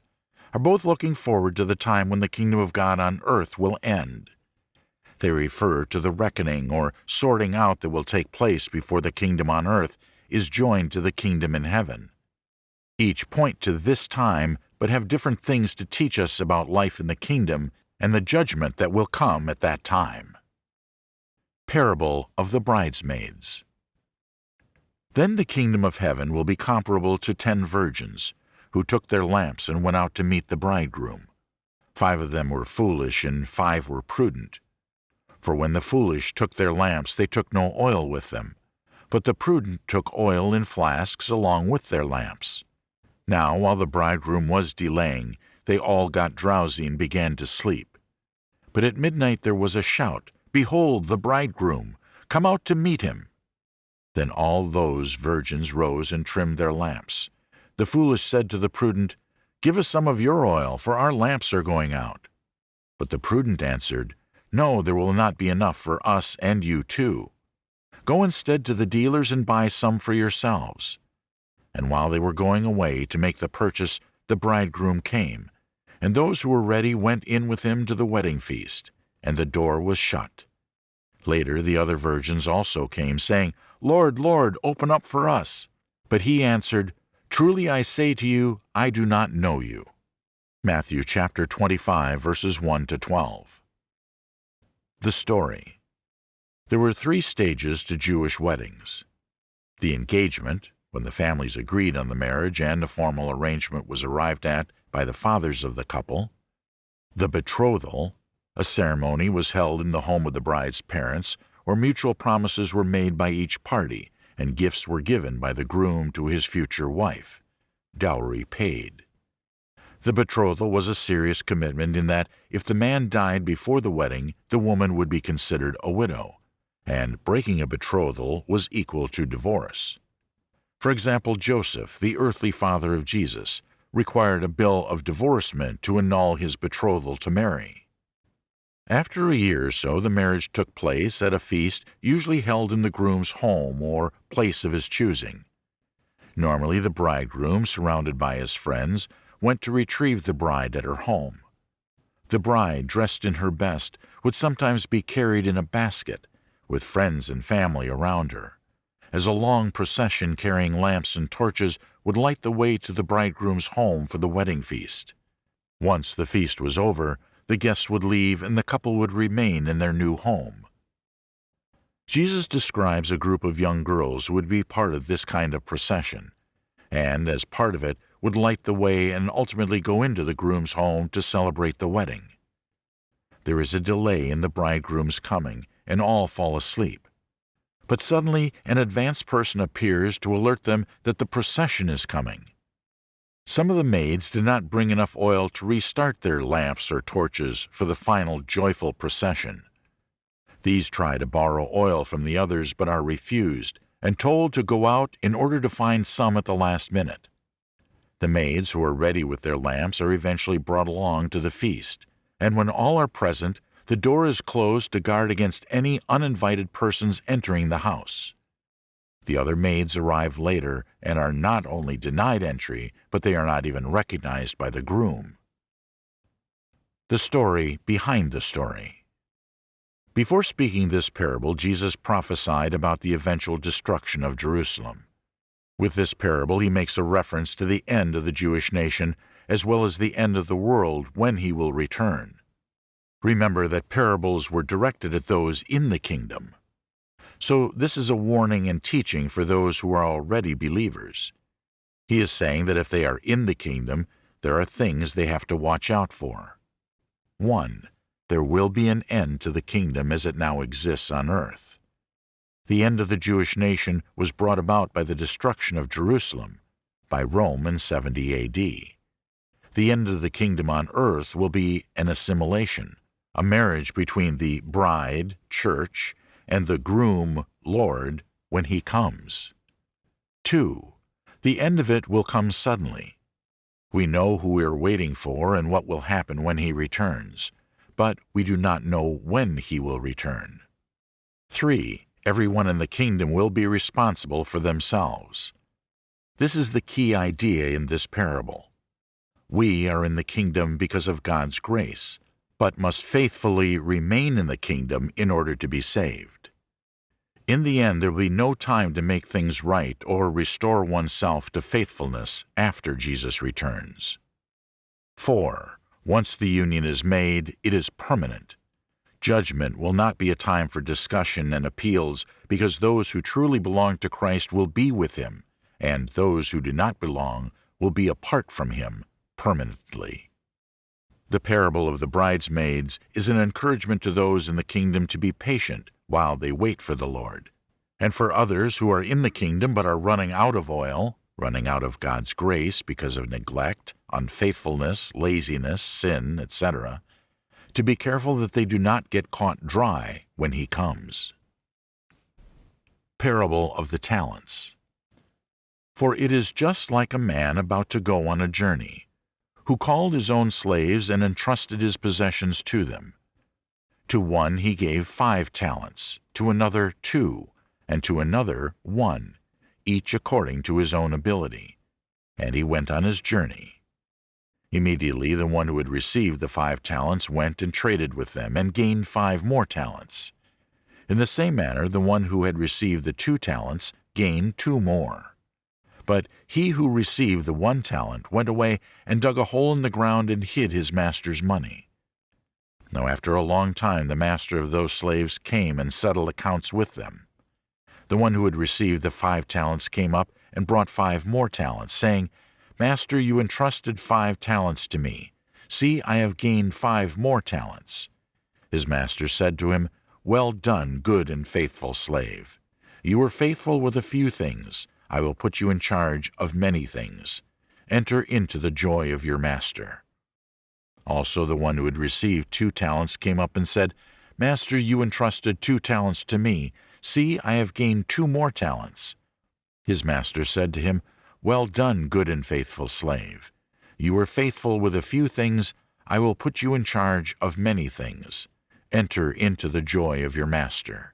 are both looking forward to the time when the kingdom of God on earth will end. They refer to the reckoning or sorting out that will take place before the kingdom on earth is joined to the kingdom in heaven. Each point to this time, but have different things to teach us about life in the kingdom and the judgment that will come at that time. Parable of the Bridesmaids Then the kingdom of heaven will be comparable to ten virgins, who took their lamps and went out to meet the bridegroom. Five of them were foolish, and five were prudent. For when the foolish took their lamps, they took no oil with them, but the prudent took oil in flasks along with their lamps. Now, while the bridegroom was delaying, they all got drowsy and began to sleep. But at midnight there was a shout, Behold the bridegroom! Come out to meet him! Then all those virgins rose and trimmed their lamps. The foolish said to the prudent, Give us some of your oil, for our lamps are going out. But the prudent answered, No, there will not be enough for us and you too. Go instead to the dealers and buy some for yourselves. And while they were going away to make the purchase, the bridegroom came, and those who were ready went in with him to the wedding feast, and the door was shut. Later the other virgins also came, saying, Lord, Lord, open up for us. But he answered, Truly I say to you, I do not know you. Matthew chapter 25, verses 1 to 12. The story. There were three stages to Jewish weddings. The engagement, when the families agreed on the marriage and a formal arrangement was arrived at by the fathers of the couple. The betrothal, a ceremony was held in the home of the bride's parents, where mutual promises were made by each party, and gifts were given by the groom to his future wife, dowry paid. The betrothal was a serious commitment in that if the man died before the wedding, the woman would be considered a widow, and breaking a betrothal was equal to divorce. For example, Joseph, the earthly father of Jesus, required a bill of divorcement to annul his betrothal to Mary. After a year or so, the marriage took place at a feast usually held in the groom's home or place of his choosing. Normally, the bridegroom, surrounded by his friends, went to retrieve the bride at her home. The bride, dressed in her best, would sometimes be carried in a basket, with friends and family around her as a long procession carrying lamps and torches would light the way to the bridegroom's home for the wedding feast. Once the feast was over, the guests would leave and the couple would remain in their new home. Jesus describes a group of young girls who would be part of this kind of procession, and as part of it would light the way and ultimately go into the groom's home to celebrate the wedding. There is a delay in the bridegroom's coming, and all fall asleep. But suddenly an advanced person appears to alert them that the procession is coming. Some of the maids did not bring enough oil to restart their lamps or torches for the final joyful procession. These try to borrow oil from the others but are refused and told to go out in order to find some at the last minute. The maids who are ready with their lamps are eventually brought along to the feast, and when all are present, the door is closed to guard against any uninvited persons entering the house. The other maids arrive later and are not only denied entry, but they are not even recognized by the groom. The story behind the story. Before speaking this parable, Jesus prophesied about the eventual destruction of Jerusalem. With this parable, he makes a reference to the end of the Jewish nation as well as the end of the world when he will return. Remember that parables were directed at those in the kingdom. So this is a warning and teaching for those who are already believers. He is saying that if they are in the kingdom, there are things they have to watch out for. 1. There will be an end to the kingdom as it now exists on earth. The end of the Jewish nation was brought about by the destruction of Jerusalem, by Rome in 70 A.D. The end of the kingdom on earth will be an assimilation, a marriage between the bride, church, and the groom, Lord, when he comes. 2. The end of it will come suddenly. We know who we are waiting for and what will happen when he returns, but we do not know when he will return. 3. Everyone in the kingdom will be responsible for themselves. This is the key idea in this parable. We are in the kingdom because of God's grace, but must faithfully remain in the kingdom in order to be saved. In the end, there will be no time to make things right or restore oneself to faithfulness after Jesus returns. 4. Once the union is made, it is permanent. Judgment will not be a time for discussion and appeals because those who truly belong to Christ will be with him, and those who do not belong will be apart from him permanently. The parable of the bridesmaids is an encouragement to those in the kingdom to be patient while they wait for the Lord. And for others who are in the kingdom but are running out of oil, running out of God's grace because of neglect, unfaithfulness, laziness, sin, etc., to be careful that they do not get caught dry when he comes. Parable of the Talents For it is just like a man about to go on a journey, who called his own slaves and entrusted his possessions to them. To one he gave five talents, to another two, and to another one, each according to his own ability. And he went on his journey. Immediately the one who had received the five talents went and traded with them, and gained five more talents. In the same manner the one who had received the two talents gained two more. But he who received the one talent went away and dug a hole in the ground and hid his master's money. Now after a long time the master of those slaves came and settled accounts with them. The one who had received the five talents came up and brought five more talents, saying, Master, you entrusted five talents to me. See, I have gained five more talents. His master said to him, Well done, good and faithful slave. You were faithful with a few things. I will put you in charge of many things. Enter into the joy of your master. Also the one who had received two talents came up and said, Master, you entrusted two talents to me. See, I have gained two more talents. His master said to him, well done, good and faithful slave. You were faithful with a few things, I will put you in charge of many things. Enter into the joy of your master.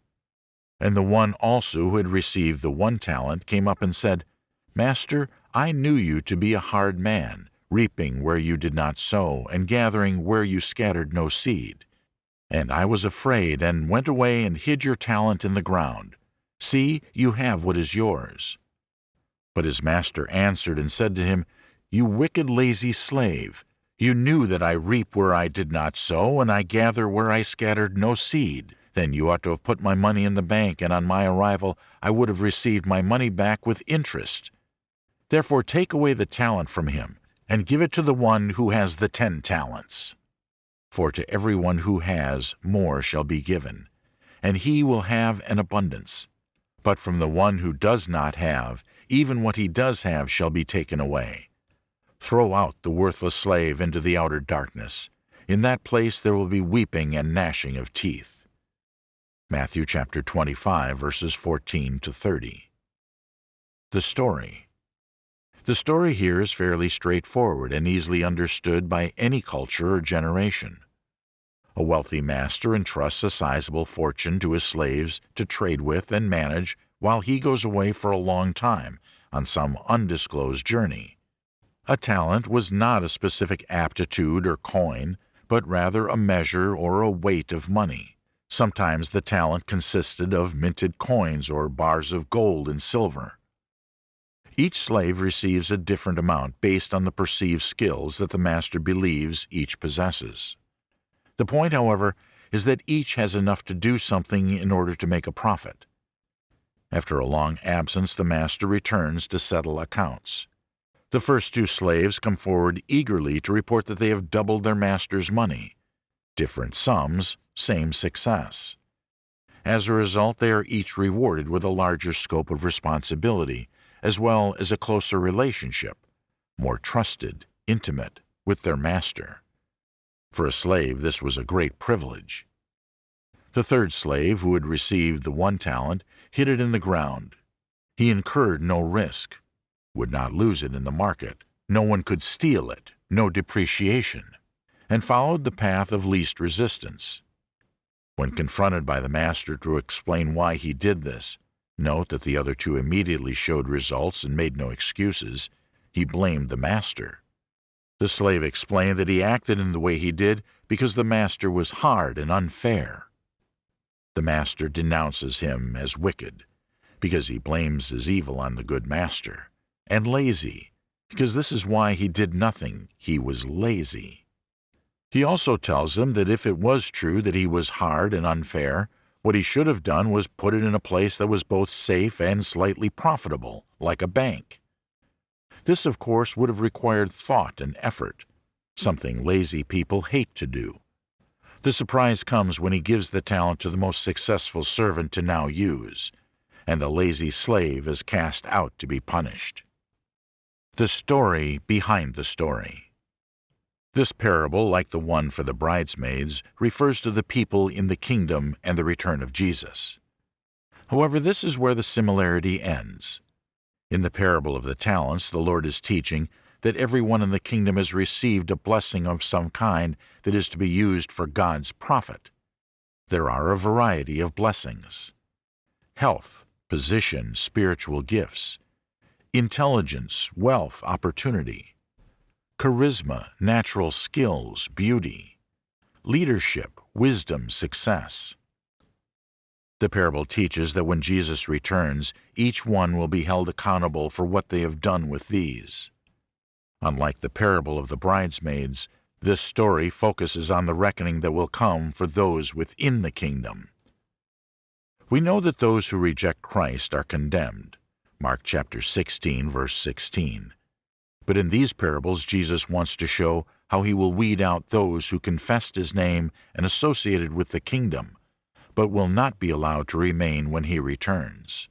And the one also who had received the one talent came up and said, Master, I knew you to be a hard man, reaping where you did not sow, and gathering where you scattered no seed. And I was afraid, and went away and hid your talent in the ground. See, you have what is yours. But his master answered and said to him, You wicked lazy slave, you knew that I reap where I did not sow, and I gather where I scattered no seed. Then you ought to have put my money in the bank, and on my arrival I would have received my money back with interest. Therefore take away the talent from him, and give it to the one who has the ten talents. For to every one who has, more shall be given, and he will have an abundance. But from the one who does not have, even what he does have shall be taken away. Throw out the worthless slave into the outer darkness. In that place there will be weeping and gnashing of teeth. Matthew chapter 25, verses 14 to 30. The story. The story here is fairly straightforward and easily understood by any culture or generation. A wealthy master entrusts a sizable fortune to his slaves to trade with and manage while he goes away for a long time on some undisclosed journey. A talent was not a specific aptitude or coin, but rather a measure or a weight of money. Sometimes the talent consisted of minted coins or bars of gold and silver. Each slave receives a different amount based on the perceived skills that the master believes each possesses. The point, however, is that each has enough to do something in order to make a profit. After a long absence, the master returns to settle accounts. The first two slaves come forward eagerly to report that they have doubled their master's money. Different sums, same success. As a result, they are each rewarded with a larger scope of responsibility, as well as a closer relationship, more trusted, intimate, with their master. For a slave, this was a great privilege. The third slave, who had received the one talent, hid it in the ground. He incurred no risk, would not lose it in the market, no one could steal it, no depreciation, and followed the path of least resistance. When confronted by the master to explain why he did this, note that the other two immediately showed results and made no excuses, he blamed the master. The slave explained that he acted in the way he did because the master was hard and unfair. The master denounces him as wicked, because he blames his evil on the good master, and lazy, because this is why he did nothing, he was lazy. He also tells them that if it was true that he was hard and unfair, what he should have done was put it in a place that was both safe and slightly profitable, like a bank. This, of course, would have required thought and effort, something lazy people hate to do. The surprise comes when he gives the talent to the most successful servant to now use, and the lazy slave is cast out to be punished. The story behind the story. This parable, like the one for the bridesmaids, refers to the people in the kingdom and the return of Jesus. However, this is where the similarity ends. In the parable of the talents, the Lord is teaching that everyone in the kingdom has received a blessing of some kind that is to be used for God's profit. There are a variety of blessings health, position, spiritual gifts, intelligence, wealth, opportunity, charisma, natural skills, beauty, leadership, wisdom, success. The parable teaches that when Jesus returns, each one will be held accountable for what they have done with these. Unlike the parable of the bridesmaids, this story focuses on the reckoning that will come for those within the kingdom. We know that those who reject Christ are condemned. Mark chapter 16, verse 16. But in these parables, Jesus wants to show how he will weed out those who confessed his name and associated with the kingdom, but will not be allowed to remain when he returns.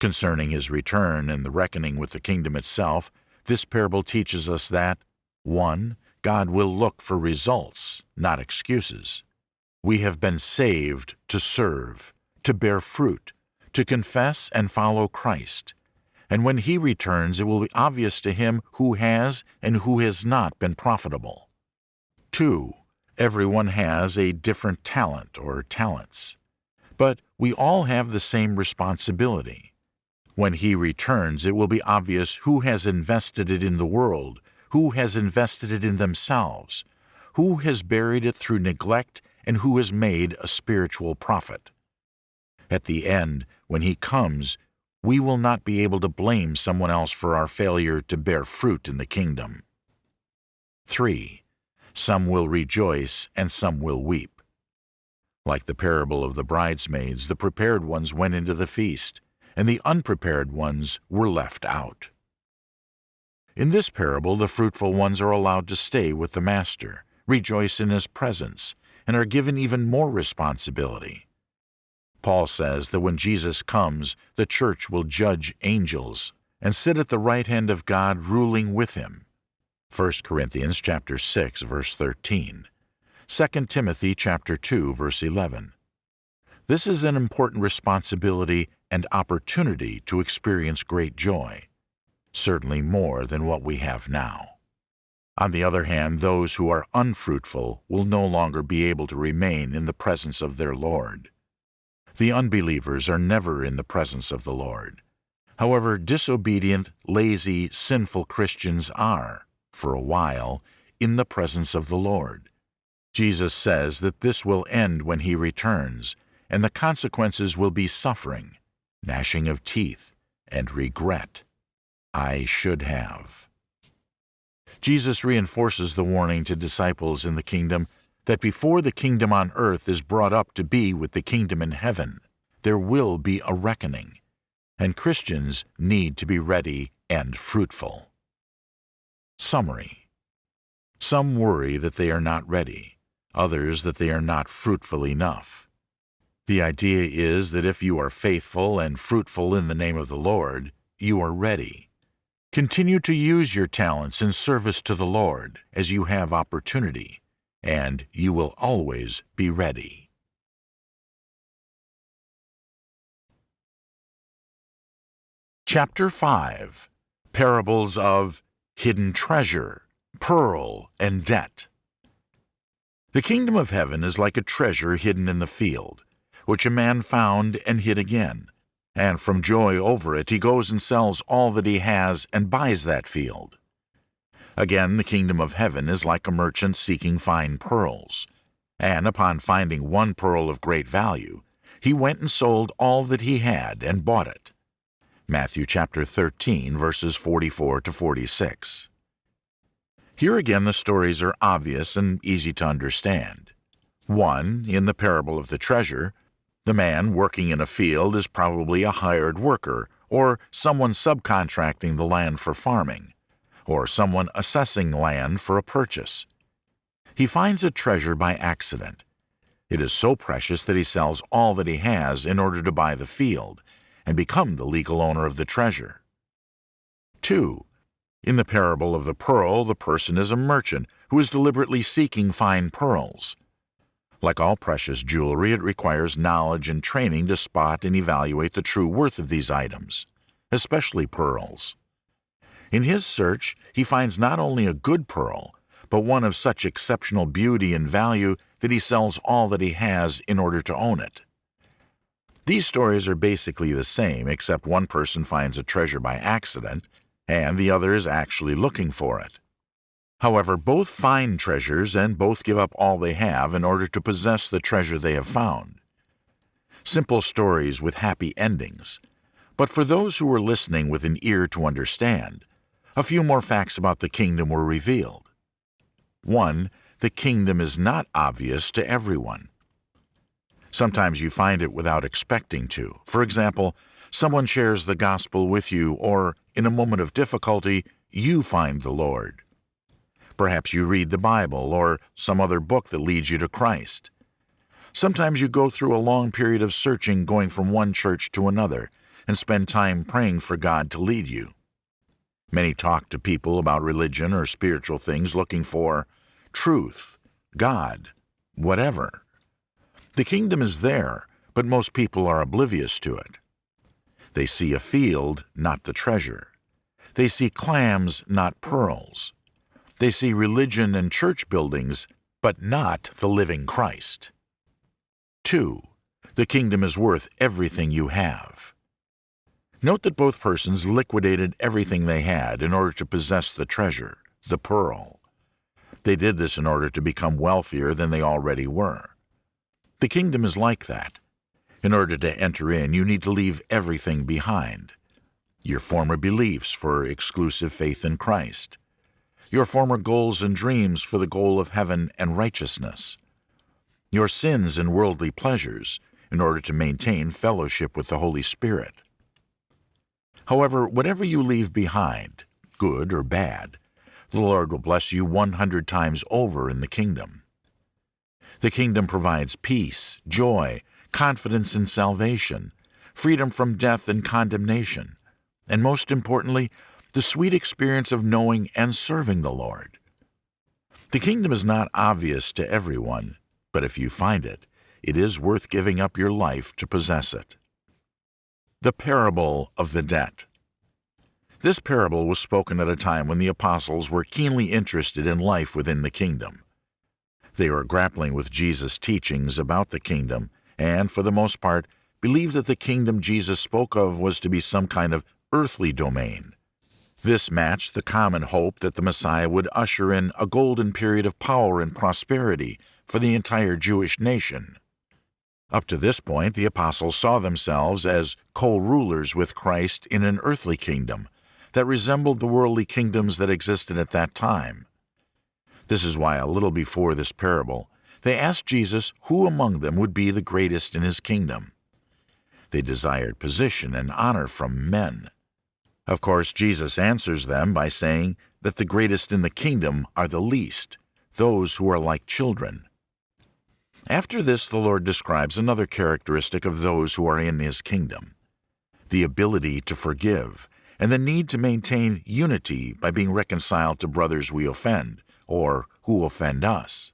Concerning his return and the reckoning with the kingdom itself, this parable teaches us that 1. God will look for results, not excuses. We have been saved to serve, to bear fruit, to confess and follow Christ. And when He returns, it will be obvious to Him who has and who has not been profitable. 2. Everyone has a different talent or talents. But we all have the same responsibility. When he returns, it will be obvious who has invested it in the world, who has invested it in themselves, who has buried it through neglect, and who has made a spiritual profit. At the end, when he comes, we will not be able to blame someone else for our failure to bear fruit in the kingdom. 3. Some will rejoice and some will weep. Like the parable of the bridesmaids, the prepared ones went into the feast, and the unprepared ones were left out. In this parable, the fruitful ones are allowed to stay with the Master, rejoice in his presence, and are given even more responsibility. Paul says that when Jesus comes, the church will judge angels and sit at the right hand of God ruling with him. 1 Corinthians chapter 6 verse 13. 2 Timothy chapter 2 verse 11. This is an important responsibility and opportunity to experience great joy, certainly more than what we have now. On the other hand, those who are unfruitful will no longer be able to remain in the presence of their Lord. The unbelievers are never in the presence of the Lord. However, disobedient, lazy, sinful Christians are, for a while, in the presence of the Lord. Jesus says that this will end when he returns, and the consequences will be suffering, gnashing of teeth, and regret. I should have. Jesus reinforces the warning to disciples in the kingdom that before the kingdom on earth is brought up to be with the kingdom in heaven, there will be a reckoning, and Christians need to be ready and fruitful. Summary Some worry that they are not ready, others that they are not fruitful enough. The idea is that if you are faithful and fruitful in the name of the Lord, you are ready. Continue to use your talents in service to the Lord as you have opportunity, and you will always be ready. Chapter 5 Parables of Hidden Treasure, Pearl, and Debt. The kingdom of heaven is like a treasure hidden in the field which a man found and hid again. And from joy over it he goes and sells all that he has and buys that field. Again, the kingdom of heaven is like a merchant seeking fine pearls. And upon finding one pearl of great value, he went and sold all that he had and bought it. Matthew chapter 13, verses 44 to 46. Here again, the stories are obvious and easy to understand. One, in the parable of the treasure, the man working in a field is probably a hired worker or someone subcontracting the land for farming, or someone assessing land for a purchase. He finds a treasure by accident. It is so precious that he sells all that he has in order to buy the field and become the legal owner of the treasure. 2. In the parable of the pearl, the person is a merchant who is deliberately seeking fine pearls. Like all precious jewelry, it requires knowledge and training to spot and evaluate the true worth of these items, especially pearls. In his search, he finds not only a good pearl, but one of such exceptional beauty and value that he sells all that he has in order to own it. These stories are basically the same, except one person finds a treasure by accident, and the other is actually looking for it. However, both find treasures and both give up all they have in order to possess the treasure they have found. Simple stories with happy endings. But for those who were listening with an ear to understand, a few more facts about the kingdom were revealed. 1. The kingdom is not obvious to everyone. Sometimes you find it without expecting to. For example, someone shares the gospel with you, or in a moment of difficulty, you find the Lord. Perhaps you read the Bible or some other book that leads you to Christ. Sometimes you go through a long period of searching going from one church to another and spend time praying for God to lead you. Many talk to people about religion or spiritual things looking for truth, God, whatever. The kingdom is there, but most people are oblivious to it. They see a field, not the treasure. They see clams, not pearls. They see religion and church buildings, but not the living Christ. 2. The kingdom is worth everything you have. Note that both persons liquidated everything they had in order to possess the treasure, the pearl. They did this in order to become wealthier than they already were. The kingdom is like that. In order to enter in, you need to leave everything behind. Your former beliefs for exclusive faith in Christ, your former goals and dreams for the goal of heaven and righteousness, your sins and worldly pleasures in order to maintain fellowship with the Holy Spirit. However, whatever you leave behind, good or bad, the Lord will bless you 100 times over in the kingdom. The kingdom provides peace, joy, confidence in salvation, freedom from death and condemnation, and most importantly, the sweet experience of knowing and serving the Lord. The kingdom is not obvious to everyone, but if you find it, it is worth giving up your life to possess it. The Parable of the Debt This parable was spoken at a time when the apostles were keenly interested in life within the kingdom. They were grappling with Jesus' teachings about the kingdom and, for the most part, believed that the kingdom Jesus spoke of was to be some kind of earthly domain this matched the common hope that the Messiah would usher in a golden period of power and prosperity for the entire Jewish nation. Up to this point, the apostles saw themselves as co-rulers with Christ in an earthly kingdom that resembled the worldly kingdoms that existed at that time. This is why a little before this parable, they asked Jesus who among them would be the greatest in his kingdom. They desired position and honor from men. Of course, Jesus answers them by saying that the greatest in the kingdom are the least, those who are like children. After this, the Lord describes another characteristic of those who are in His kingdom the ability to forgive, and the need to maintain unity by being reconciled to brothers we offend, or who offend us.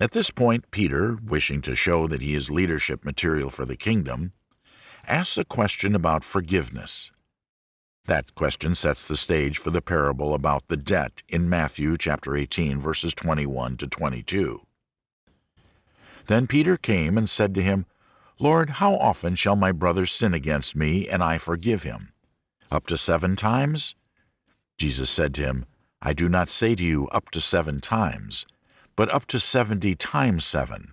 At this point, Peter, wishing to show that he is leadership material for the kingdom, asks a question about forgiveness. That question sets the stage for the parable about the debt in Matthew chapter 18 verses 21 to 22. Then Peter came and said to him, Lord, how often shall my brother sin against me, and I forgive him? Up to seven times? Jesus said to him, I do not say to you up to seven times, but up to seventy times seven.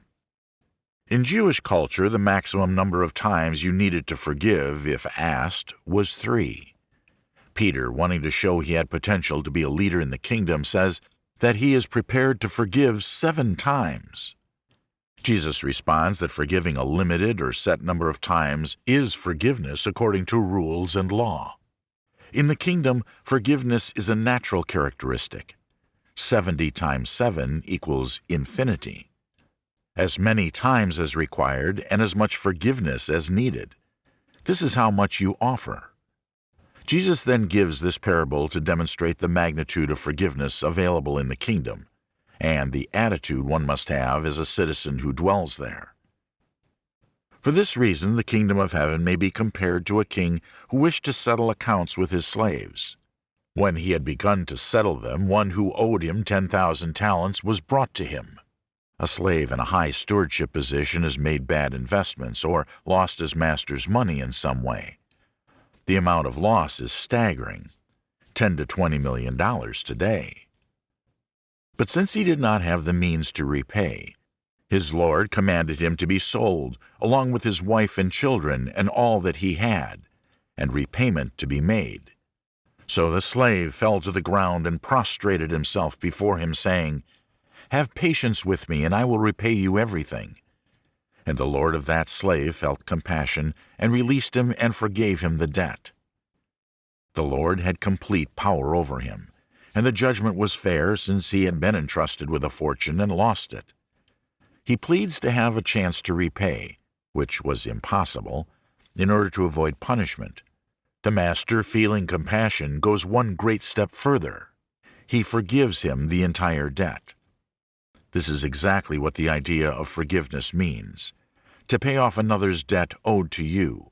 In Jewish culture, the maximum number of times you needed to forgive, if asked, was three. Peter, wanting to show he had potential to be a leader in the kingdom, says that he is prepared to forgive seven times. Jesus responds that forgiving a limited or set number of times is forgiveness according to rules and law. In the kingdom, forgiveness is a natural characteristic. 70 times 7 equals infinity. As many times as required and as much forgiveness as needed. This is how much you offer. Jesus then gives this parable to demonstrate the magnitude of forgiveness available in the kingdom and the attitude one must have as a citizen who dwells there. For this reason, the kingdom of heaven may be compared to a king who wished to settle accounts with his slaves. When he had begun to settle them, one who owed him 10,000 talents was brought to him. A slave in a high stewardship position has made bad investments or lost his master's money in some way. The amount of loss is staggering 10 to 20 million dollars today. But since he did not have the means to repay, his lord commanded him to be sold, along with his wife and children and all that he had, and repayment to be made. So the slave fell to the ground and prostrated himself before him, saying, Have patience with me, and I will repay you everything. And the lord of that slave felt compassion, and released him and forgave him the debt. The Lord had complete power over him and the judgment was fair since he had been entrusted with a fortune and lost it. He pleads to have a chance to repay, which was impossible, in order to avoid punishment. The master, feeling compassion, goes one great step further. He forgives him the entire debt. This is exactly what the idea of forgiveness means to pay off another's debt owed to you.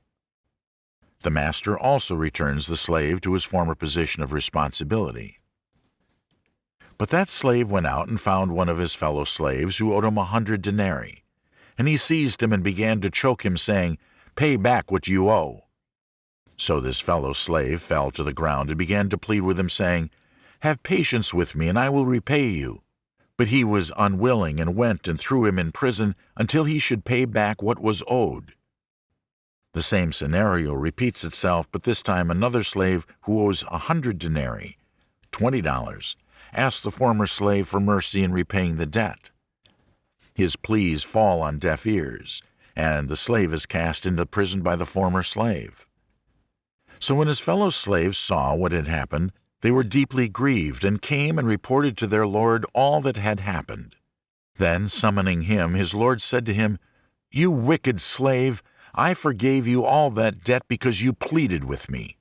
The master also returns the slave to his former position of responsibility. But that slave went out and found one of his fellow slaves who owed him a hundred denarii. And he seized him and began to choke him, saying, Pay back what you owe. So this fellow slave fell to the ground and began to plead with him, saying, Have patience with me, and I will repay you. But he was unwilling, and went and threw him in prison until he should pay back what was owed. The same scenario repeats itself, but this time another slave who owes a hundred denarii, twenty dollars, asks the former slave for mercy in repaying the debt. His pleas fall on deaf ears, and the slave is cast into prison by the former slave. So when his fellow slaves saw what had happened, they were deeply grieved, and came and reported to their lord all that had happened. Then, summoning him, his lord said to him, You wicked slave, I forgave you all that debt because you pleaded with me.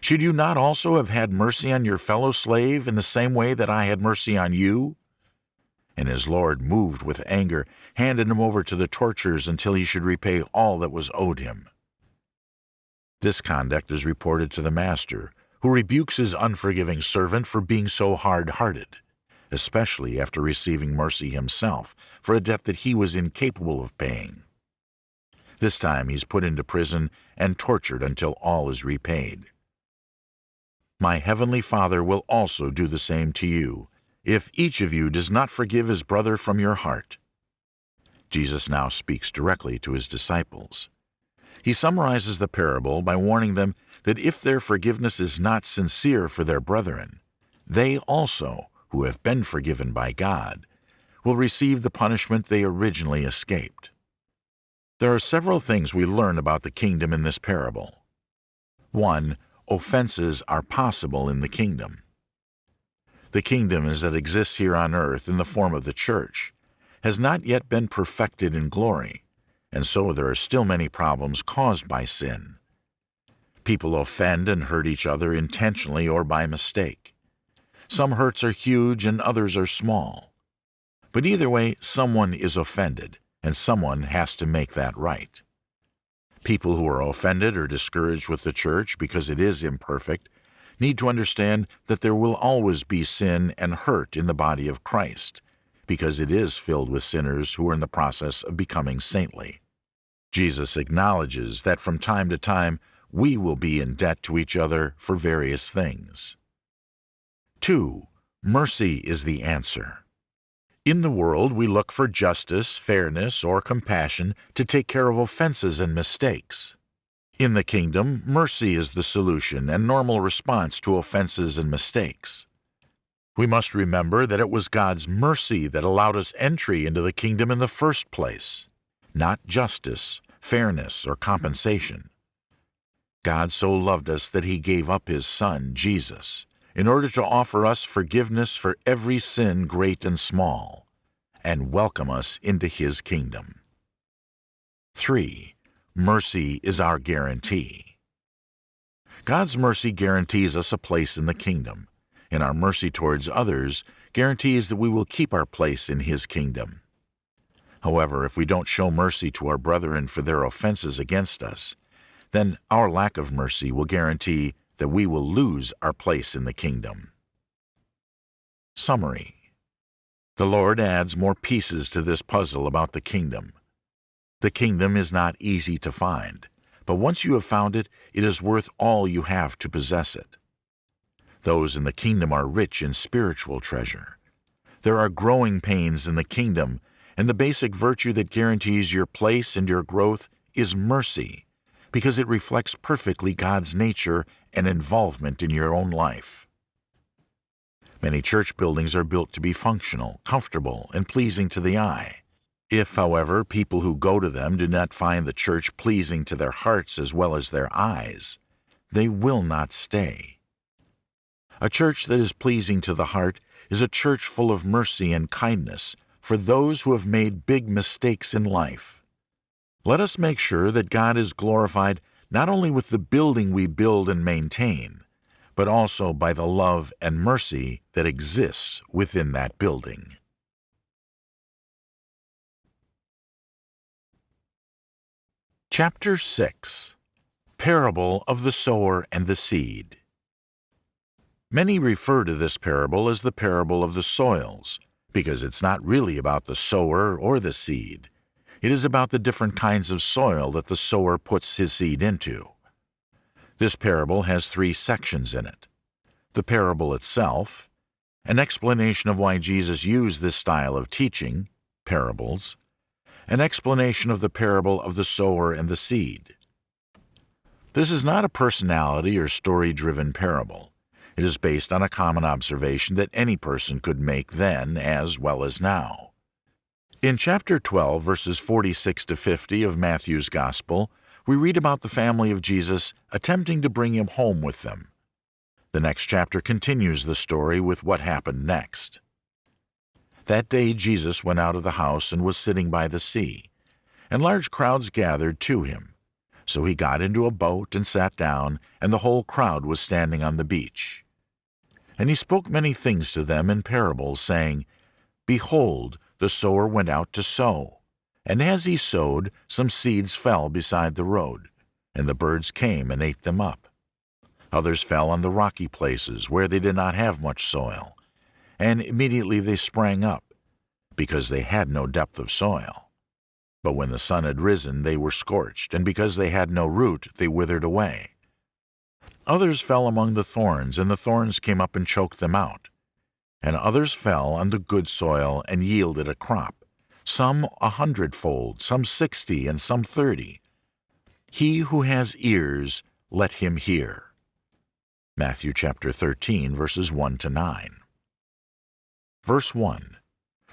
Should you not also have had mercy on your fellow slave in the same way that I had mercy on you? And his lord, moved with anger, handed him over to the torturers until he should repay all that was owed him. This conduct is reported to the master, who rebukes his unforgiving servant for being so hard-hearted, especially after receiving mercy himself for a debt that he was incapable of paying. This time he's put into prison and tortured until all is repaid my heavenly Father will also do the same to you, if each of you does not forgive his brother from your heart. Jesus now speaks directly to his disciples. He summarizes the parable by warning them that if their forgiveness is not sincere for their brethren, they also, who have been forgiven by God, will receive the punishment they originally escaped. There are several things we learn about the kingdom in this parable. 1 offenses are possible in the kingdom. The kingdom as it exists here on earth in the form of the church has not yet been perfected in glory, and so there are still many problems caused by sin. People offend and hurt each other intentionally or by mistake. Some hurts are huge and others are small. But either way, someone is offended, and someone has to make that right. People who are offended or discouraged with the church because it is imperfect need to understand that there will always be sin and hurt in the body of Christ, because it is filled with sinners who are in the process of becoming saintly. Jesus acknowledges that from time to time we will be in debt to each other for various things. 2. Mercy is the answer. In the world, we look for justice, fairness, or compassion to take care of offenses and mistakes. In the kingdom, mercy is the solution and normal response to offenses and mistakes. We must remember that it was God's mercy that allowed us entry into the kingdom in the first place, not justice, fairness, or compensation. God so loved us that he gave up his Son, Jesus, in order to offer us forgiveness for every sin great and small, and welcome us into his kingdom. 3. Mercy is our guarantee. God's mercy guarantees us a place in the kingdom, and our mercy towards others guarantees that we will keep our place in His kingdom. However, if we don't show mercy to our brethren for their offenses against us, then our lack of mercy will guarantee that we will lose our place in the kingdom. Summary The Lord adds more pieces to this puzzle about the kingdom. The kingdom is not easy to find, but once you have found it, it is worth all you have to possess it. Those in the kingdom are rich in spiritual treasure. There are growing pains in the kingdom, and the basic virtue that guarantees your place and your growth is mercy, because it reflects perfectly God's nature and involvement in your own life. Many church buildings are built to be functional, comfortable, and pleasing to the eye. If, however, people who go to them do not find the church pleasing to their hearts as well as their eyes, they will not stay. A church that is pleasing to the heart is a church full of mercy and kindness for those who have made big mistakes in life. Let us make sure that God is glorified not only with the building we build and maintain, but also by the love and mercy that exists within that building. Chapter 6 Parable of the Sower and the Seed Many refer to this parable as the parable of the soils, because it's not really about the sower or the seed. It is about the different kinds of soil that the sower puts his seed into. This parable has three sections in it. The parable itself, an explanation of why Jesus used this style of teaching, parables, an explanation of the parable of the sower and the seed. This is not a personality or story-driven parable. It is based on a common observation that any person could make then as well as now. In chapter 12, verses 46 to 50 of Matthew's Gospel, we read about the family of Jesus attempting to bring him home with them. The next chapter continues the story with what happened next. That day Jesus went out of the house and was sitting by the sea, and large crowds gathered to him. So he got into a boat and sat down, and the whole crowd was standing on the beach. And he spoke many things to them in parables, saying, Behold, the sower went out to sow. And as he sowed, some seeds fell beside the road, and the birds came and ate them up. Others fell on the rocky places where they did not have much soil and immediately they sprang up, because they had no depth of soil. But when the sun had risen, they were scorched, and because they had no root, they withered away. Others fell among the thorns, and the thorns came up and choked them out. And others fell on the good soil and yielded a crop, some a hundredfold, some sixty, and some thirty. He who has ears, let him hear. Matthew chapter 13, verses 1 to 9. Verse 1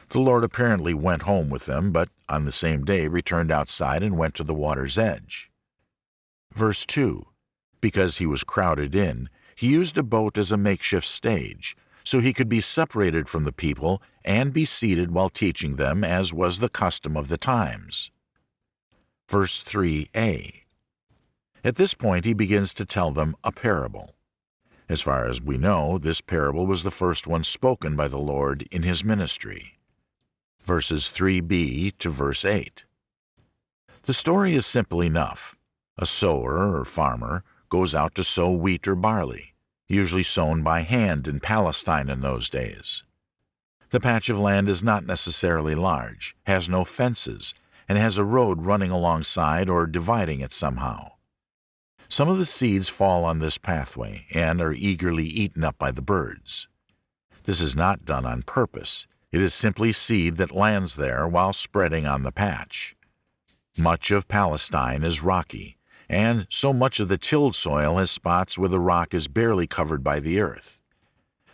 The Lord apparently went home with them, but on the same day returned outside and went to the water's edge. Verse 2 Because he was crowded in, he used a boat as a makeshift stage, so he could be separated from the people and be seated while teaching them, as was the custom of the times. Verse 3a At this point he begins to tell them a parable. As far as we know, this parable was the first one spoken by the Lord in his ministry. Verses 3b to verse 8. The story is simple enough. A sower or farmer goes out to sow wheat or barley, usually sown by hand in Palestine in those days. The patch of land is not necessarily large, has no fences, and has a road running alongside or dividing it somehow. Some of the seeds fall on this pathway and are eagerly eaten up by the birds. This is not done on purpose. It is simply seed that lands there while spreading on the patch. Much of Palestine is rocky, and so much of the tilled soil has spots where the rock is barely covered by the earth.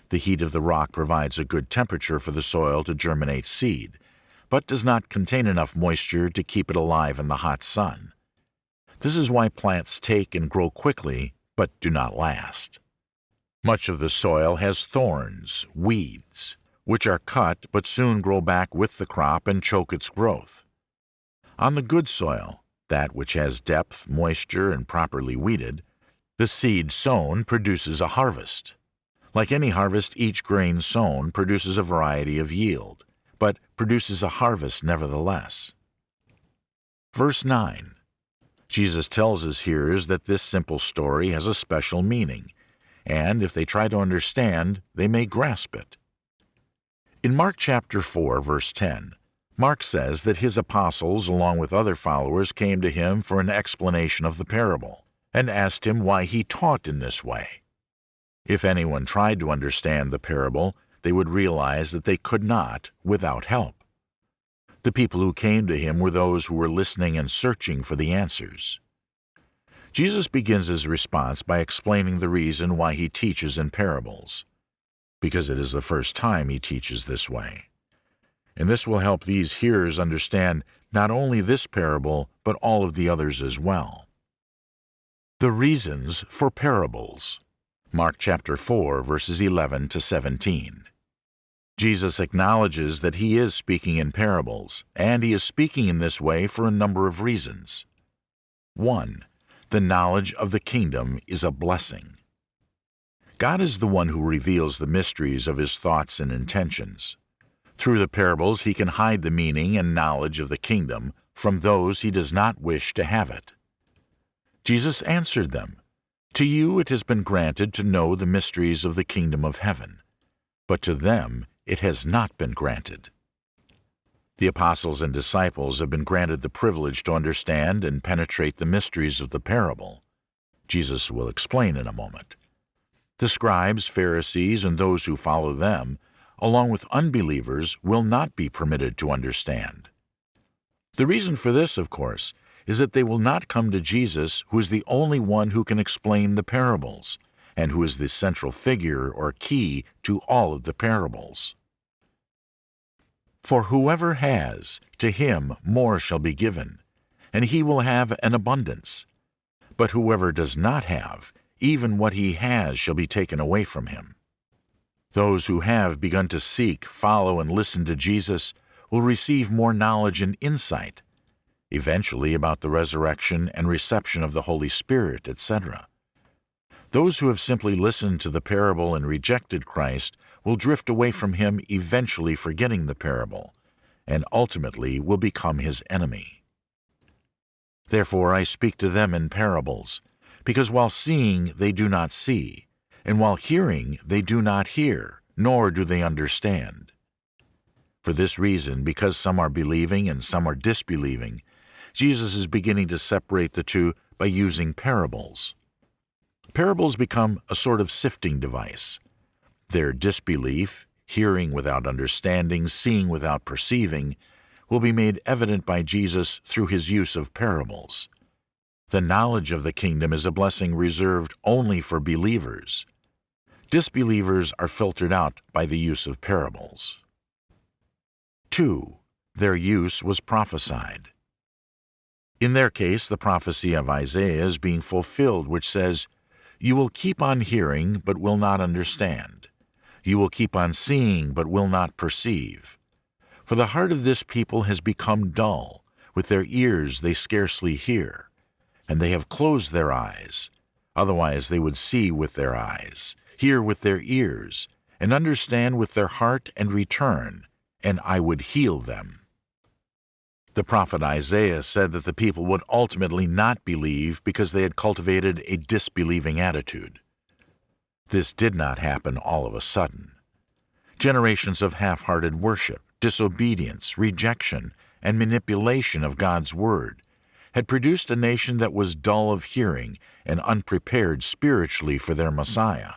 The heat of the rock provides a good temperature for the soil to germinate seed, but does not contain enough moisture to keep it alive in the hot sun. This is why plants take and grow quickly, but do not last. Much of the soil has thorns, weeds, which are cut but soon grow back with the crop and choke its growth. On the good soil, that which has depth, moisture, and properly weeded, the seed sown produces a harvest. Like any harvest, each grain sown produces a variety of yield, but produces a harvest nevertheless. Verse 9 Jesus tells his hearers that this simple story has a special meaning, and if they try to understand, they may grasp it. In Mark chapter 4, verse 10, Mark says that his apostles, along with other followers, came to him for an explanation of the parable, and asked him why he taught in this way. If anyone tried to understand the parable, they would realize that they could not without help. The people who came to him were those who were listening and searching for the answers. Jesus begins his response by explaining the reason why he teaches in parables, because it is the first time he teaches this way and this will help these hearers understand not only this parable, but all of the others as well. The reasons for parables. Mark chapter 4, verses 11 to 17. Jesus acknowledges that he is speaking in parables, and he is speaking in this way for a number of reasons. 1. The knowledge of the kingdom is a blessing. God is the one who reveals the mysteries of his thoughts and intentions. Through the parables he can hide the meaning and knowledge of the kingdom from those he does not wish to have it. Jesus answered them, To you it has been granted to know the mysteries of the kingdom of heaven, but to them it has not been granted. The apostles and disciples have been granted the privilege to understand and penetrate the mysteries of the parable. Jesus will explain in a moment. The scribes, Pharisees, and those who follow them along with unbelievers, will not be permitted to understand. The reason for this, of course, is that they will not come to Jesus, who is the only one who can explain the parables, and who is the central figure or key to all of the parables. For whoever has, to him more shall be given, and he will have an abundance. But whoever does not have, even what he has shall be taken away from him. Those who have begun to seek, follow, and listen to Jesus will receive more knowledge and insight, eventually about the resurrection and reception of the Holy Spirit, etc. Those who have simply listened to the parable and rejected Christ will drift away from him, eventually forgetting the parable, and ultimately will become his enemy. Therefore I speak to them in parables, because while seeing they do not see, and while hearing they do not hear, nor do they understand. For this reason, because some are believing and some are disbelieving, Jesus is beginning to separate the two by using parables. Parables become a sort of sifting device. Their disbelief, hearing without understanding, seeing without perceiving, will be made evident by Jesus through his use of parables. The knowledge of the kingdom is a blessing reserved only for believers. Disbelievers are filtered out by the use of parables. 2. Their use was prophesied. In their case, the prophecy of Isaiah is being fulfilled, which says, You will keep on hearing, but will not understand. You will keep on seeing, but will not perceive. For the heart of this people has become dull, with their ears they scarcely hear, and they have closed their eyes. Otherwise they would see with their eyes, hear with their ears, and understand with their heart and return, and I would heal them. The prophet Isaiah said that the people would ultimately not believe because they had cultivated a disbelieving attitude. This did not happen all of a sudden. Generations of half-hearted worship, disobedience, rejection, and manipulation of God's Word had produced a nation that was dull of hearing and unprepared spiritually for their Messiah.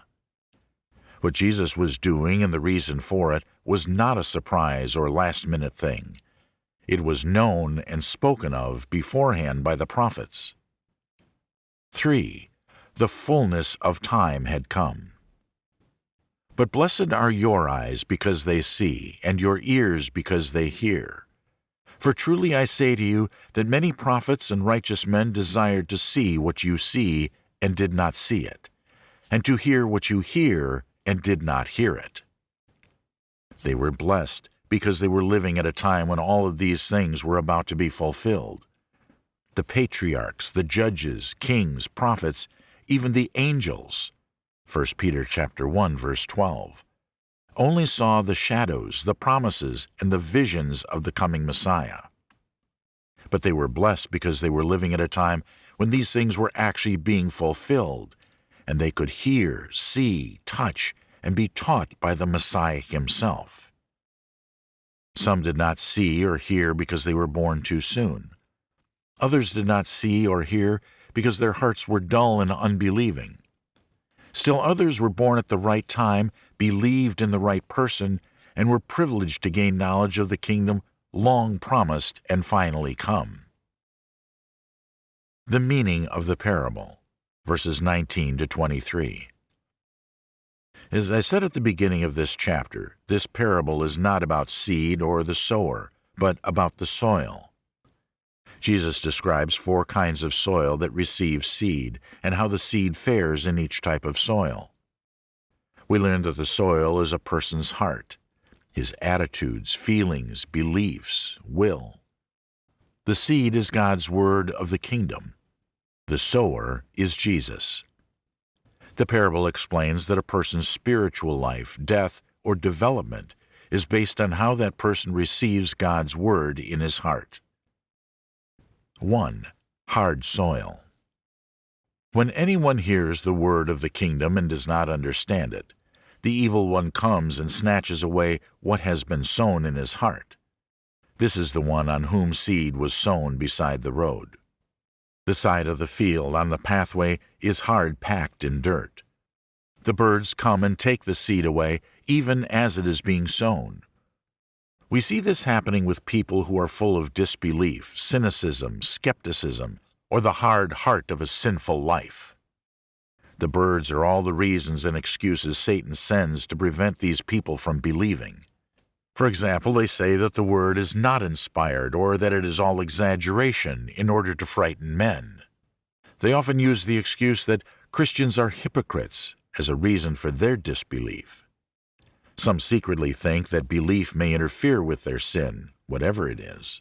What Jesus was doing and the reason for it was not a surprise or last-minute thing. It was known and spoken of beforehand by the prophets. 3. The fullness of time had come. But blessed are your eyes because they see, and your ears because they hear. For truly I say to you that many prophets and righteous men desired to see what you see and did not see it, and to hear what you hear and did not hear it. They were blessed because they were living at a time when all of these things were about to be fulfilled. The patriarchs, the judges, kings, prophets, even the angels, 1 Peter chapter 1 verse 12, only saw the shadows, the promises, and the visions of the coming Messiah. But they were blessed because they were living at a time when these things were actually being fulfilled, and they could hear, see, touch, and be taught by the Messiah himself. Some did not see or hear because they were born too soon. Others did not see or hear because their hearts were dull and unbelieving. Still others were born at the right time, believed in the right person, and were privileged to gain knowledge of the kingdom long promised and finally come. The meaning of the parable, verses 19 to 23. As I said at the beginning of this chapter, this parable is not about seed or the sower, but about the soil. Jesus describes four kinds of soil that receive seed and how the seed fares in each type of soil. We learn that the soil is a person's heart, his attitudes, feelings, beliefs, will. The seed is God's word of the kingdom. The sower is Jesus. The parable explains that a person's spiritual life, death, or development is based on how that person receives God's word in his heart. 1. Hard soil. When anyone hears the word of the kingdom and does not understand it, the evil one comes and snatches away what has been sown in his heart. This is the one on whom seed was sown beside the road. The side of the field on the pathway is hard packed in dirt. The birds come and take the seed away even as it is being sown. We see this happening with people who are full of disbelief, cynicism, skepticism, or the hard heart of a sinful life. The birds are all the reasons and excuses Satan sends to prevent these people from believing. For example, they say that the word is not inspired or that it is all exaggeration in order to frighten men. They often use the excuse that Christians are hypocrites as a reason for their disbelief. Some secretly think that belief may interfere with their sin, whatever it is.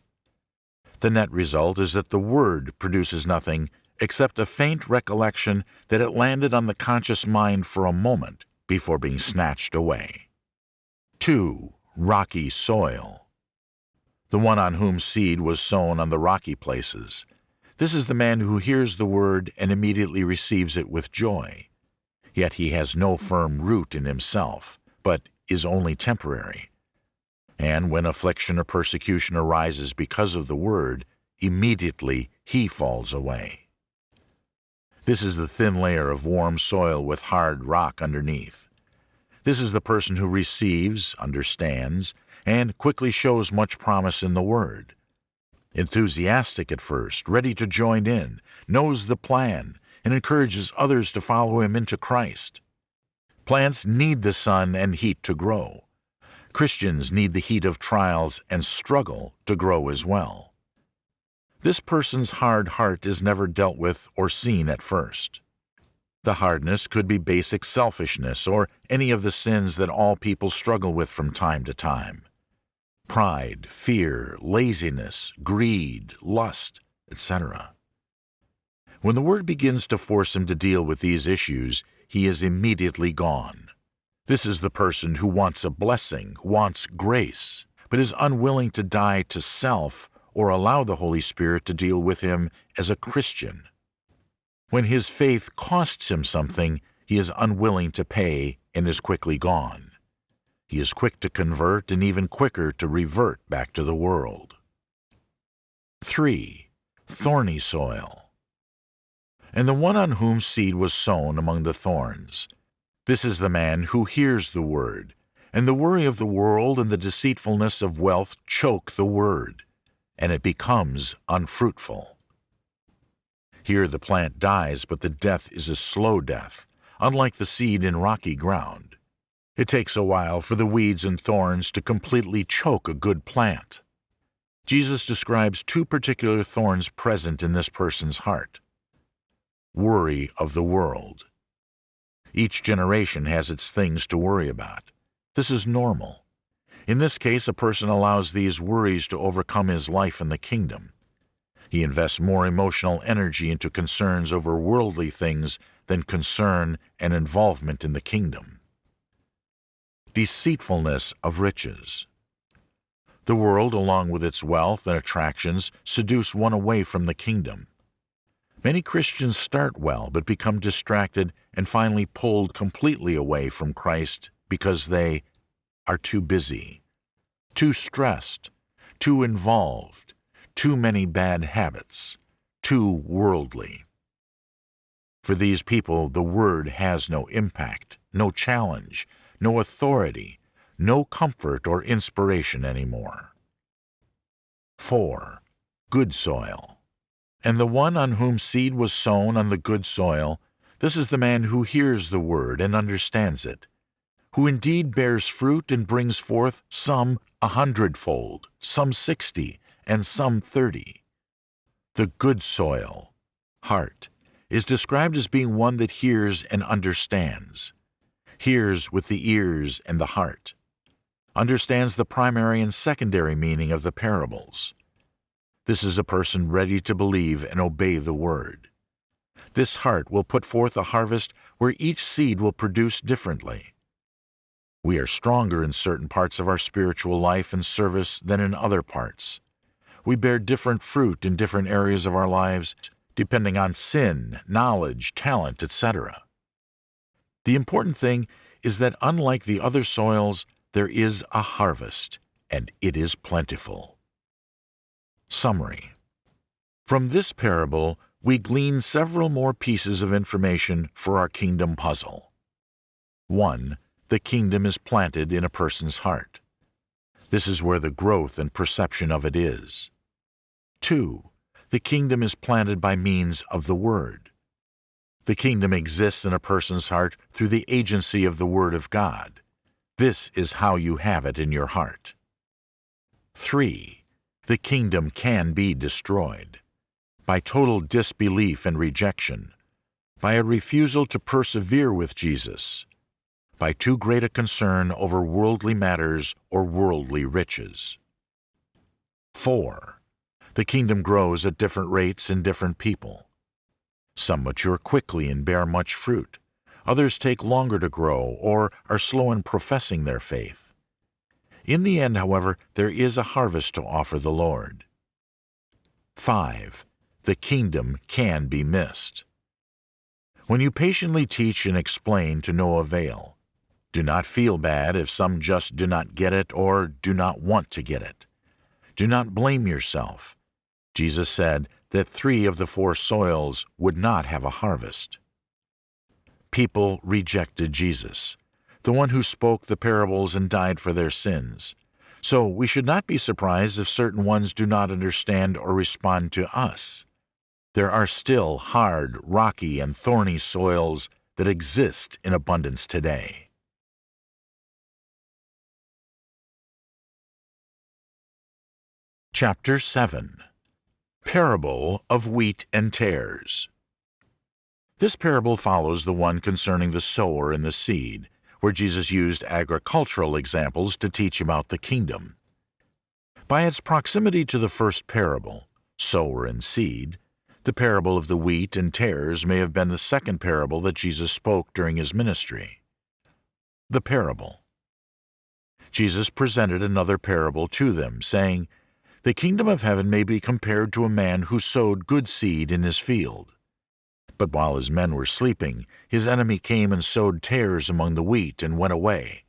The net result is that the Word produces nothing except a faint recollection that it landed on the conscious mind for a moment before being snatched away. 2. Rocky soil. The one on whom seed was sown on the rocky places. This is the man who hears the word and immediately receives it with joy. Yet he has no firm root in himself, but is only temporary. And when affliction or persecution arises because of the word, immediately he falls away. This is the thin layer of warm soil with hard rock underneath. This is the person who receives, understands, and quickly shows much promise in the Word. Enthusiastic at first, ready to join in, knows the plan, and encourages others to follow him into Christ. Plants need the sun and heat to grow. Christians need the heat of trials and struggle to grow as well. This person's hard heart is never dealt with or seen at first. The hardness could be basic selfishness or any of the sins that all people struggle with from time to time. Pride, fear, laziness, greed, lust, etc. When the Word begins to force him to deal with these issues, he is immediately gone. This is the person who wants a blessing, wants grace, but is unwilling to die to self or allow the Holy Spirit to deal with him as a Christian. When his faith costs him something, he is unwilling to pay and is quickly gone. He is quick to convert and even quicker to revert back to the world. 3. Thorny soil and the one on whom seed was sown among the thorns. This is the man who hears the word, and the worry of the world and the deceitfulness of wealth choke the word, and it becomes unfruitful. Here the plant dies, but the death is a slow death, unlike the seed in rocky ground. It takes a while for the weeds and thorns to completely choke a good plant. Jesus describes two particular thorns present in this person's heart. Worry of the world. Each generation has its things to worry about. This is normal. In this case, a person allows these worries to overcome his life in the kingdom. He invests more emotional energy into concerns over worldly things than concern and involvement in the kingdom. Deceitfulness of riches. The world, along with its wealth and attractions, seduce one away from the kingdom. Many Christians start well but become distracted and finally pulled completely away from Christ because they are too busy, too stressed, too involved, too many bad habits, too worldly. For these people, the Word has no impact, no challenge, no authority, no comfort or inspiration anymore. 4. Good soil. And the one on whom seed was sown on the good soil, this is the man who hears the word and understands it, who indeed bears fruit and brings forth some a hundredfold, some sixty, and some thirty. The good soil, heart, is described as being one that hears and understands, hears with the ears and the heart, understands the primary and secondary meaning of the parables. This is a person ready to believe and obey the word. This heart will put forth a harvest where each seed will produce differently. We are stronger in certain parts of our spiritual life and service than in other parts. We bear different fruit in different areas of our lives, depending on sin, knowledge, talent, etc. The important thing is that unlike the other soils, there is a harvest, and it is plentiful. Summary From this parable, we glean several more pieces of information for our kingdom puzzle. 1 the kingdom is planted in a person's heart. This is where the growth and perception of it is. 2. The kingdom is planted by means of the Word. The kingdom exists in a person's heart through the agency of the Word of God. This is how you have it in your heart. 3. The kingdom can be destroyed by total disbelief and rejection, by a refusal to persevere with Jesus, by too great a concern over worldly matters or worldly riches. 4. The kingdom grows at different rates in different people. Some mature quickly and bear much fruit. Others take longer to grow or are slow in professing their faith. In the end, however, there is a harvest to offer the Lord. 5. The kingdom can be missed. When you patiently teach and explain to no avail, do not feel bad if some just do not get it or do not want to get it. Do not blame yourself. Jesus said that three of the four soils would not have a harvest. People rejected Jesus, the one who spoke the parables and died for their sins. So we should not be surprised if certain ones do not understand or respond to us. There are still hard, rocky, and thorny soils that exist in abundance today. Chapter 7 Parable of Wheat and Tares This parable follows the one concerning the sower and the seed, where Jesus used agricultural examples to teach about the kingdom. By its proximity to the first parable, sower and seed, the parable of the wheat and tares may have been the second parable that Jesus spoke during his ministry. The parable Jesus presented another parable to them, saying, the kingdom of heaven may be compared to a man who sowed good seed in his field. But while his men were sleeping, his enemy came and sowed tares among the wheat and went away.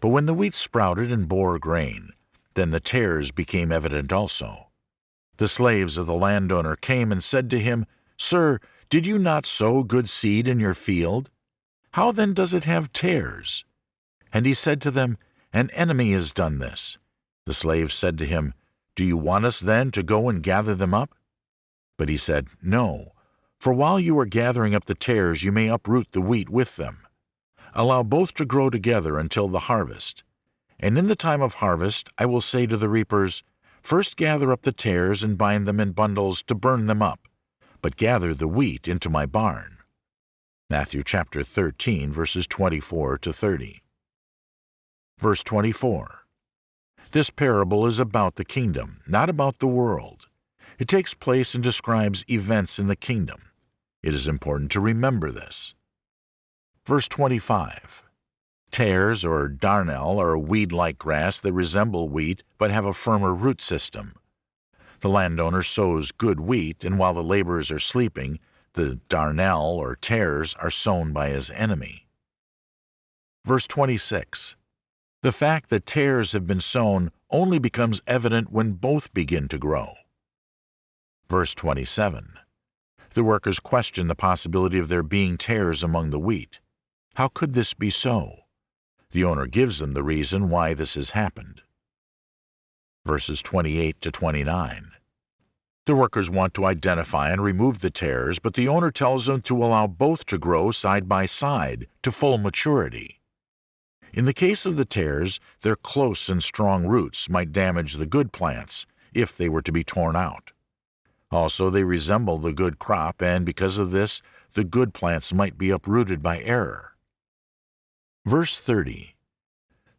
But when the wheat sprouted and bore grain, then the tares became evident also. The slaves of the landowner came and said to him, Sir, did you not sow good seed in your field? How then does it have tares? And he said to them, An enemy has done this. The slaves said to him, do you want us then to go and gather them up? But he said, No, For while you are gathering up the tares, you may uproot the wheat with them. Allow both to grow together until the harvest. And in the time of harvest I will say to the reapers, First gather up the tares and bind them in bundles to burn them up, but gather the wheat into my barn. Matthew chapter 13, verses 24 to 30. Verse 24. This parable is about the kingdom, not about the world. It takes place and describes events in the kingdom. It is important to remember this. Verse 25. Tares or darnel are a weed-like grass that resemble wheat but have a firmer root system. The landowner sows good wheat, and while the laborers are sleeping, the darnel or tares are sown by his enemy. Verse 26. The fact that tares have been sown only becomes evident when both begin to grow. Verse 27. The workers question the possibility of there being tares among the wheat. How could this be so? The owner gives them the reason why this has happened. Verses 28 to 29. The workers want to identify and remove the tares, but the owner tells them to allow both to grow side by side to full maturity. In the case of the tares, their close and strong roots might damage the good plants if they were to be torn out. Also, they resemble the good crop, and because of this, the good plants might be uprooted by error. Verse 30.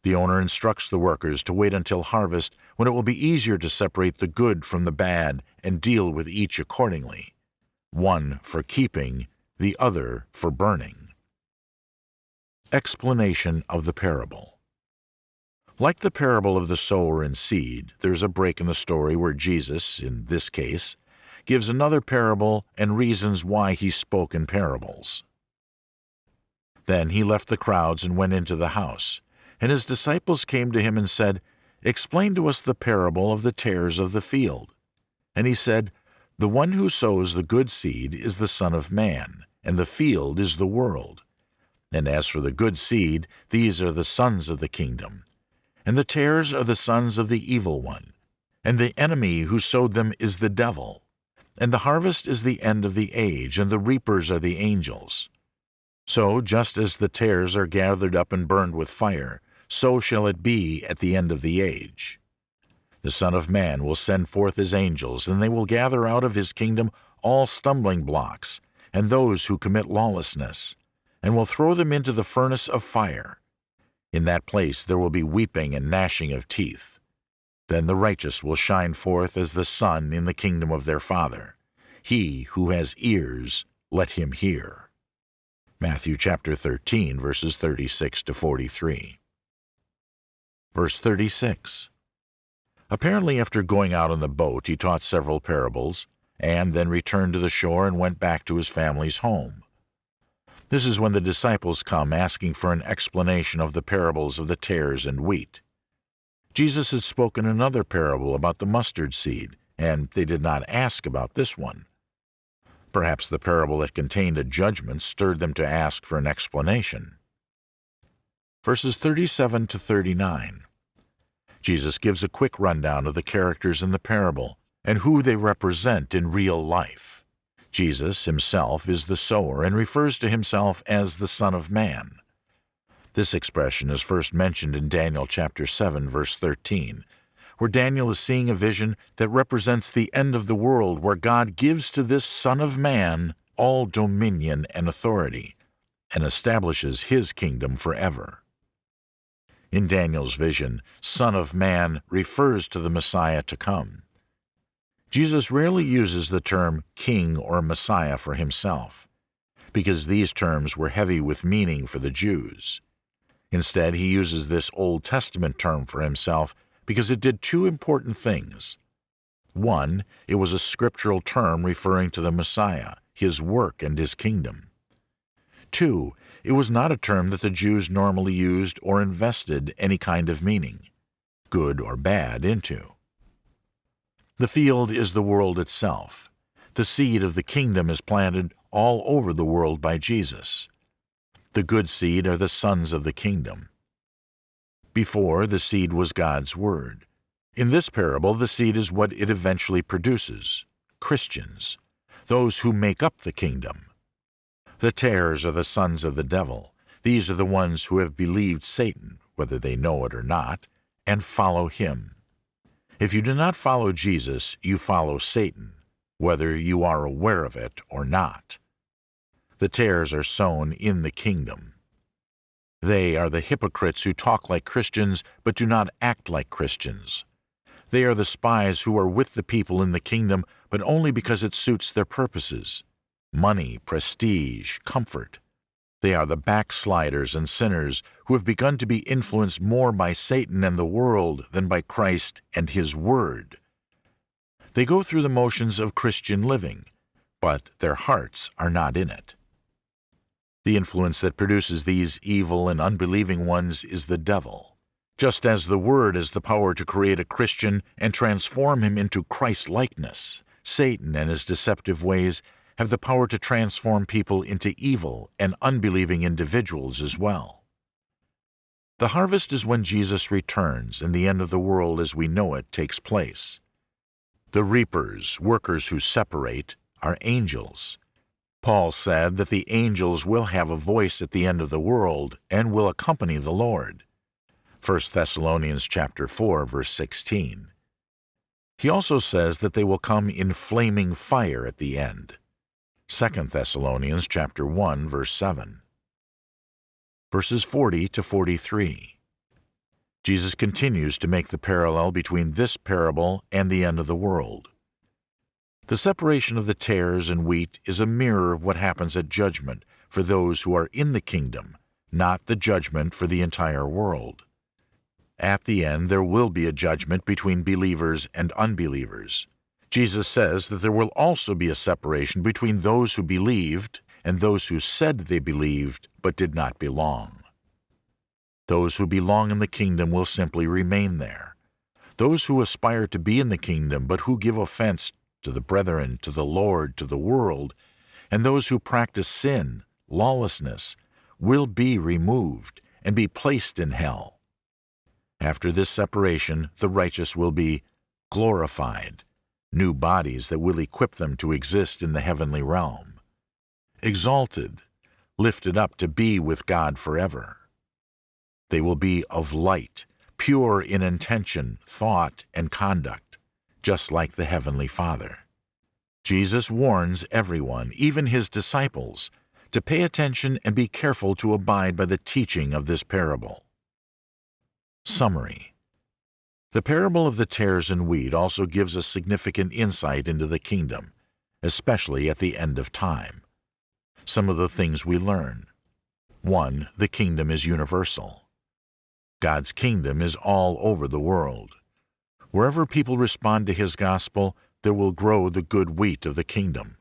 The owner instructs the workers to wait until harvest when it will be easier to separate the good from the bad and deal with each accordingly, one for keeping, the other for burning. Explanation of the parable Like the parable of the sower and seed, there's a break in the story where Jesus, in this case, gives another parable and reasons why he spoke in parables. Then he left the crowds and went into the house. And his disciples came to him and said, Explain to us the parable of the tares of the field. And he said, The one who sows the good seed is the Son of Man, and the field is the world. And as for the good seed, these are the sons of the kingdom. And the tares are the sons of the evil one. And the enemy who sowed them is the devil. And the harvest is the end of the age, and the reapers are the angels. So, just as the tares are gathered up and burned with fire, so shall it be at the end of the age. The Son of Man will send forth his angels, and they will gather out of his kingdom all stumbling blocks, and those who commit lawlessness, and will throw them into the furnace of fire. In that place there will be weeping and gnashing of teeth. Then the righteous will shine forth as the sun in the kingdom of their Father. He who has ears, let him hear. Matthew chapter 13, verses 36 to 43. Verse 36. Apparently after going out on the boat he taught several parables, and then returned to the shore and went back to his family's home. This is when the disciples come asking for an explanation of the parables of the tares and wheat. Jesus had spoken another parable about the mustard seed, and they did not ask about this one. Perhaps the parable that contained a judgment stirred them to ask for an explanation. Verses 37 to 39. Jesus gives a quick rundown of the characters in the parable and who they represent in real life. Jesus himself is the sower and refers to himself as the Son of Man. This expression is first mentioned in Daniel chapter 7 verse 13 where Daniel is seeing a vision that represents the end of the world where God gives to this Son of Man all dominion and authority, and establishes his kingdom forever. In Daniel's vision, Son of Man refers to the Messiah to come. Jesus rarely uses the term king or Messiah for himself, because these terms were heavy with meaning for the Jews. Instead, he uses this Old Testament term for himself because it did two important things. One, it was a scriptural term referring to the Messiah, his work, and his kingdom. Two, it was not a term that the Jews normally used or invested any kind of meaning, good or bad, into. The field is the world itself. The seed of the kingdom is planted all over the world by Jesus. The good seed are the sons of the kingdom. Before, the seed was God's Word. In this parable, the seed is what it eventually produces Christians. those who make up the kingdom. The tares are the sons of the devil. These are the ones who have believed Satan, whether they know it or not, and follow him. If you do not follow Jesus, you follow Satan, whether you are aware of it or not. The tares are sown in the kingdom. They are the hypocrites who talk like Christians but do not act like Christians. They are the spies who are with the people in the kingdom, but only because it suits their purposes money, prestige, comfort. They are the backsliders and sinners who have begun to be influenced more by Satan and the world than by Christ and His Word. They go through the motions of Christian living, but their hearts are not in it. The influence that produces these evil and unbelieving ones is the devil. Just as the Word has the power to create a Christian and transform him into Christ-likeness, Satan and his deceptive ways have the power to transform people into evil and unbelieving individuals as well. The harvest is when Jesus returns and the end of the world as we know it takes place. The reapers, workers who separate, are angels. Paul said that the angels will have a voice at the end of the world and will accompany the Lord. 1 Thessalonians chapter 4 verse 16. He also says that they will come in flaming fire at the end. 2 Thessalonians chapter 1 verse 7. Verses 40 to 43. Jesus continues to make the parallel between this parable and the end of the world. The separation of the tares and wheat is a mirror of what happens at judgment for those who are in the kingdom, not the judgment for the entire world. At the end there will be a judgment between believers and unbelievers. Jesus says that there will also be a separation between those who believed and those who said they believed but did not belong. Those who belong in the kingdom will simply remain there. Those who aspire to be in the kingdom but who give offense to the brethren, to the Lord, to the world, and those who practice sin, lawlessness, will be removed and be placed in hell. After this separation, the righteous will be glorified new bodies that will equip them to exist in the heavenly realm. Exalted, lifted up to be with God forever. They will be of light, pure in intention, thought, and conduct, just like the Heavenly Father. Jesus warns everyone, even his disciples, to pay attention and be careful to abide by the teaching of this parable. Summary the parable of the tares and wheat also gives us significant insight into the kingdom, especially at the end of time. Some of the things we learn. 1. The kingdom is universal. God's kingdom is all over the world. Wherever people respond to His gospel, there will grow the good wheat of the kingdom.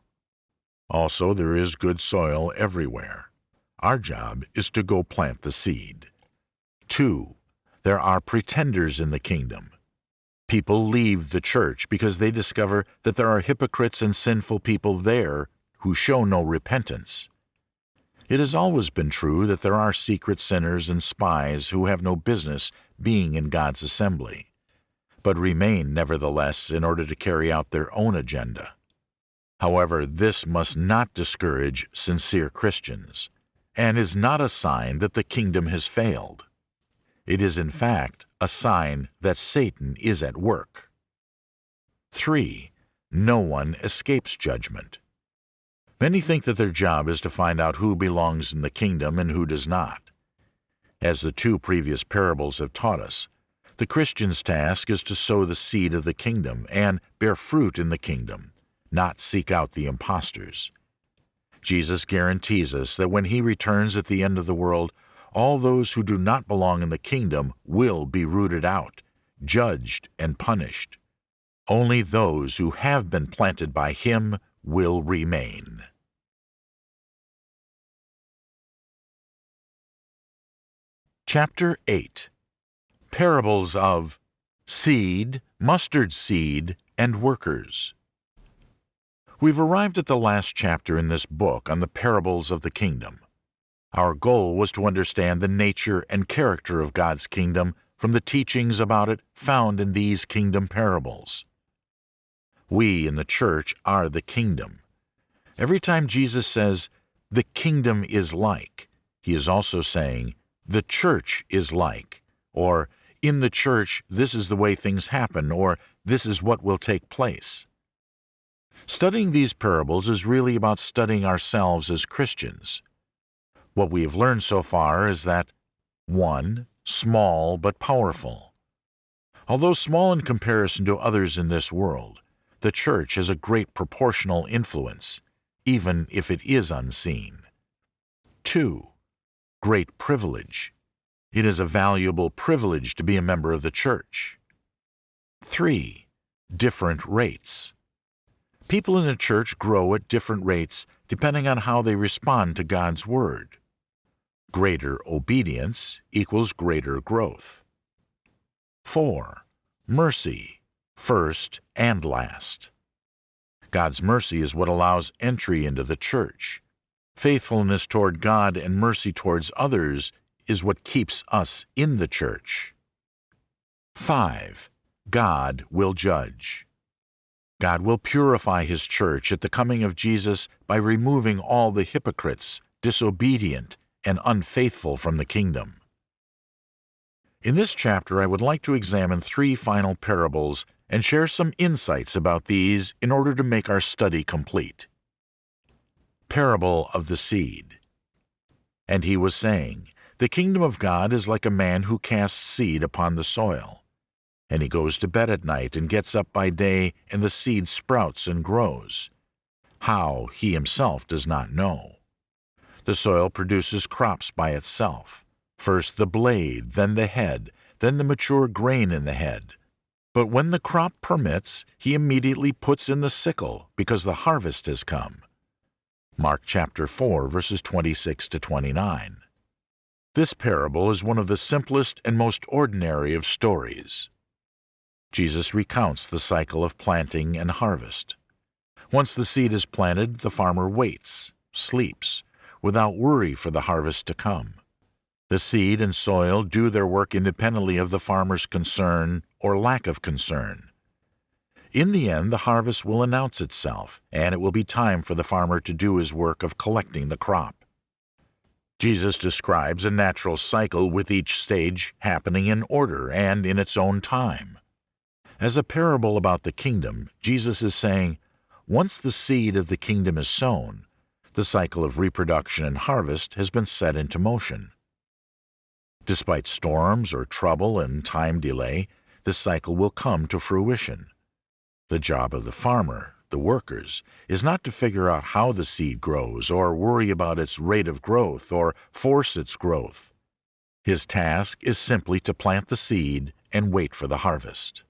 Also, there is good soil everywhere. Our job is to go plant the seed. 2. There are pretenders in the kingdom. People leave the church because they discover that there are hypocrites and sinful people there who show no repentance. It has always been true that there are secret sinners and spies who have no business being in God's assembly, but remain nevertheless in order to carry out their own agenda. However, this must not discourage sincere Christians, and is not a sign that the kingdom has failed. It is, in fact, a sign that Satan is at work. 3. No one escapes judgment. Many think that their job is to find out who belongs in the kingdom and who does not. As the two previous parables have taught us, the Christian's task is to sow the seed of the kingdom and bear fruit in the kingdom, not seek out the impostors. Jesus guarantees us that when he returns at the end of the world, all those who do not belong in the kingdom will be rooted out, judged, and punished. Only those who have been planted by him will remain. Chapter 8 Parables of Seed, Mustard Seed, and Workers We've arrived at the last chapter in this book on the parables of the kingdom. Our goal was to understand the nature and character of God's kingdom from the teachings about it found in these kingdom parables. We in the church are the kingdom. Every time Jesus says, the kingdom is like, he is also saying, the church is like, or in the church, this is the way things happen, or this is what will take place. Studying these parables is really about studying ourselves as Christians. What we have learned so far is that 1. Small but powerful. Although small in comparison to others in this world, the church has a great proportional influence, even if it is unseen. 2. Great privilege. It is a valuable privilege to be a member of the church. 3. Different rates. People in the church grow at different rates depending on how they respond to God's Word. Greater obedience equals greater growth. 4. Mercy, first and last. God's mercy is what allows entry into the church. Faithfulness toward God and mercy towards others is what keeps us in the church. 5. God will judge. God will purify His church at the coming of Jesus by removing all the hypocrites, disobedient, and unfaithful from the kingdom. In this chapter, I would like to examine three final parables and share some insights about these in order to make our study complete. Parable of the Seed And he was saying, The kingdom of God is like a man who casts seed upon the soil. And he goes to bed at night and gets up by day, and the seed sprouts and grows. How, he himself does not know. The soil produces crops by itself. First the blade, then the head, then the mature grain in the head. But when the crop permits, he immediately puts in the sickle, because the harvest has come. Mark chapter 4, verses 26 to 29. This parable is one of the simplest and most ordinary of stories. Jesus recounts the cycle of planting and harvest. Once the seed is planted, the farmer waits, sleeps, without worry for the harvest to come. The seed and soil do their work independently of the farmer's concern or lack of concern. In the end, the harvest will announce itself, and it will be time for the farmer to do his work of collecting the crop. Jesus describes a natural cycle with each stage happening in order and in its own time. As a parable about the kingdom, Jesus is saying, once the seed of the kingdom is sown, the cycle of reproduction and harvest has been set into motion. Despite storms or trouble and time delay, this cycle will come to fruition. The job of the farmer, the workers, is not to figure out how the seed grows or worry about its rate of growth or force its growth. His task is simply to plant the seed and wait for the harvest.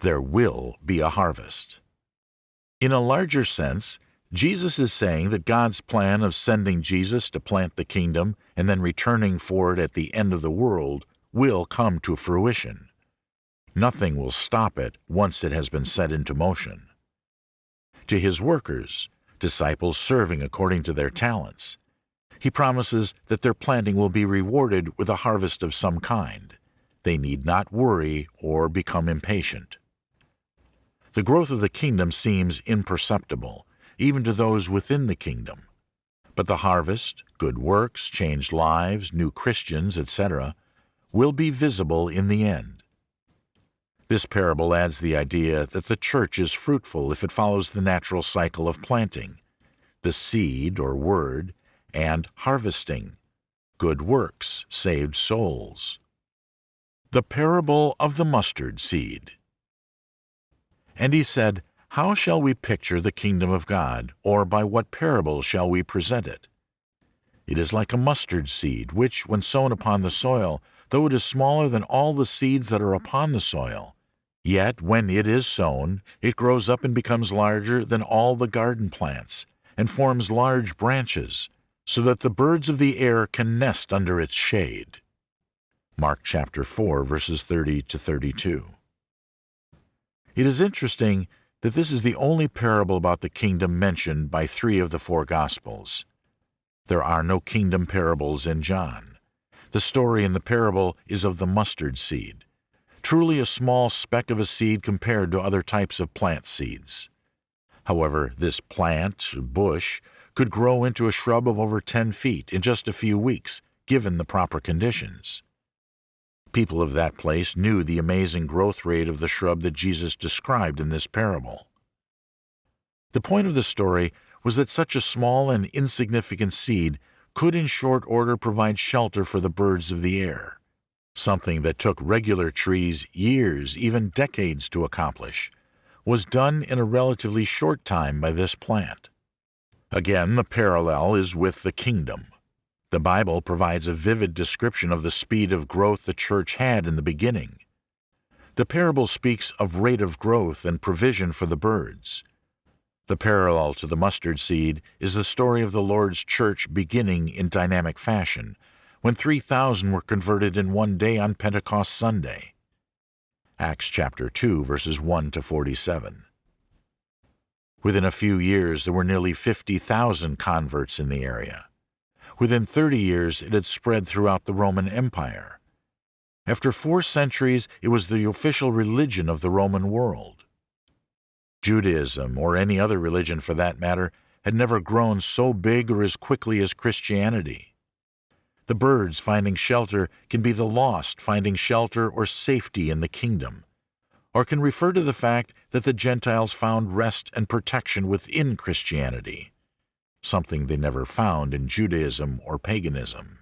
There will be a harvest. In a larger sense, Jesus is saying that God's plan of sending Jesus to plant the kingdom and then returning for it at the end of the world will come to fruition. Nothing will stop it once it has been set into motion. To his workers, disciples serving according to their talents, he promises that their planting will be rewarded with a harvest of some kind. They need not worry or become impatient. The growth of the kingdom seems imperceptible even to those within the kingdom. But the harvest, good works, changed lives, new Christians, etc., will be visible in the end. This parable adds the idea that the church is fruitful if it follows the natural cycle of planting, the seed or word, and harvesting, good works, saved souls. The parable of the mustard seed. And he said, how shall we picture the kingdom of God, or by what parable shall we present it? It is like a mustard seed, which, when sown upon the soil, though it is smaller than all the seeds that are upon the soil, yet when it is sown, it grows up and becomes larger than all the garden plants, and forms large branches, so that the birds of the air can nest under its shade. Mark chapter 4, verses 30 to 32. It is interesting that this is the only parable about the kingdom mentioned by three of the four Gospels. There are no kingdom parables in John. The story in the parable is of the mustard seed, truly a small speck of a seed compared to other types of plant seeds. However, this plant, bush, could grow into a shrub of over 10 feet in just a few weeks, given the proper conditions. People of that place knew the amazing growth rate of the shrub that Jesus described in this parable. The point of the story was that such a small and insignificant seed could in short order provide shelter for the birds of the air, something that took regular trees years, even decades to accomplish, was done in a relatively short time by this plant. Again, the parallel is with the kingdom. The Bible provides a vivid description of the speed of growth the church had in the beginning. The parable speaks of rate of growth and provision for the birds. The parallel to the mustard seed is the story of the Lord's church beginning in dynamic fashion, when 3,000 were converted in one day on Pentecost Sunday. Acts chapter 2 verses 1 to 47. Within a few years there were nearly 50,000 converts in the area. Within 30 years it had spread throughout the Roman Empire. After four centuries it was the official religion of the Roman world. Judaism, or any other religion for that matter, had never grown so big or as quickly as Christianity. The birds finding shelter can be the lost finding shelter or safety in the kingdom, or can refer to the fact that the Gentiles found rest and protection within Christianity, something they never found in Judaism or paganism.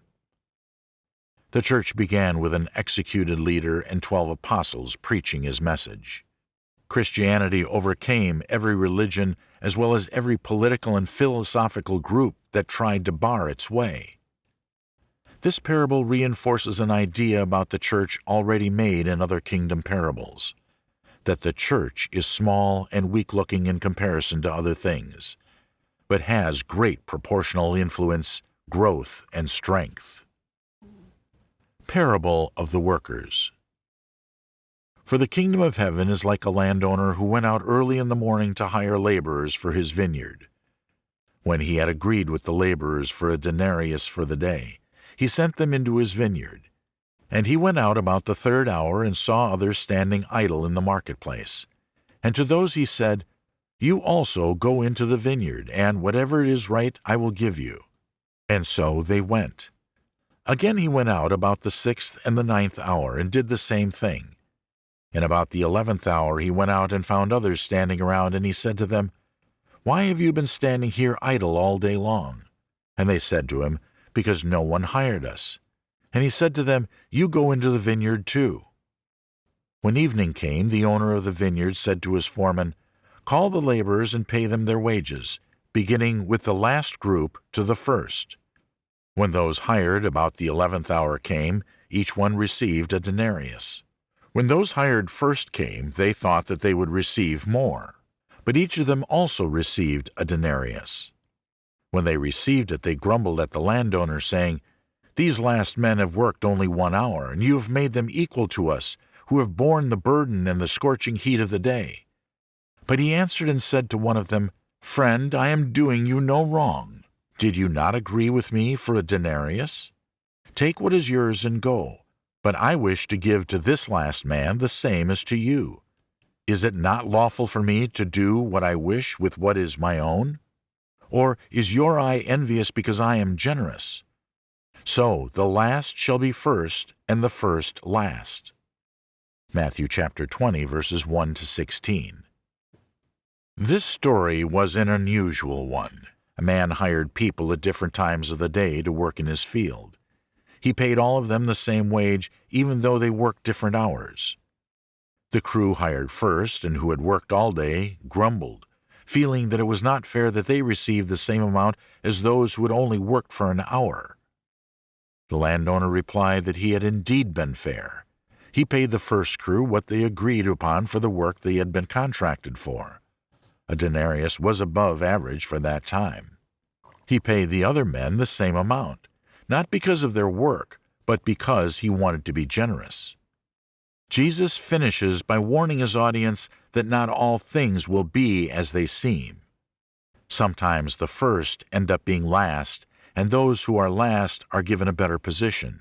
The church began with an executed leader and twelve apostles preaching his message. Christianity overcame every religion as well as every political and philosophical group that tried to bar its way. This parable reinforces an idea about the church already made in other kingdom parables that the church is small and weak looking in comparison to other things, but has great proportional influence, growth, and strength. Parable of the Workers for the kingdom of heaven is like a landowner who went out early in the morning to hire laborers for his vineyard. When he had agreed with the laborers for a denarius for the day, he sent them into his vineyard. And he went out about the third hour and saw others standing idle in the marketplace. And to those he said, You also go into the vineyard, and whatever is right I will give you. And so they went. Again he went out about the sixth and the ninth hour, and did the same thing. And about the eleventh hour he went out and found others standing around, and he said to them, Why have you been standing here idle all day long? And they said to him, Because no one hired us. And he said to them, You go into the vineyard too. When evening came, the owner of the vineyard said to his foreman, Call the laborers and pay them their wages, beginning with the last group to the first. When those hired about the eleventh hour came, each one received a denarius. When those hired first came, they thought that they would receive more, but each of them also received a denarius. When they received it, they grumbled at the landowner, saying, These last men have worked only one hour, and you have made them equal to us, who have borne the burden and the scorching heat of the day. But he answered and said to one of them, Friend, I am doing you no wrong. Did you not agree with me for a denarius? Take what is yours and go. But I wish to give to this last man the same as to you. Is it not lawful for me to do what I wish with what is my own? Or is your eye envious because I am generous? So the last shall be first, and the first last. Matthew chapter 20, verses 1 to 16. This story was an unusual one. A man hired people at different times of the day to work in his field. He paid all of them the same wage, even though they worked different hours. The crew hired first, and who had worked all day, grumbled, feeling that it was not fair that they received the same amount as those who had only worked for an hour. The landowner replied that he had indeed been fair. He paid the first crew what they agreed upon for the work they had been contracted for. A denarius was above average for that time. He paid the other men the same amount not because of their work, but because he wanted to be generous. Jesus finishes by warning his audience that not all things will be as they seem. Sometimes the first end up being last, and those who are last are given a better position.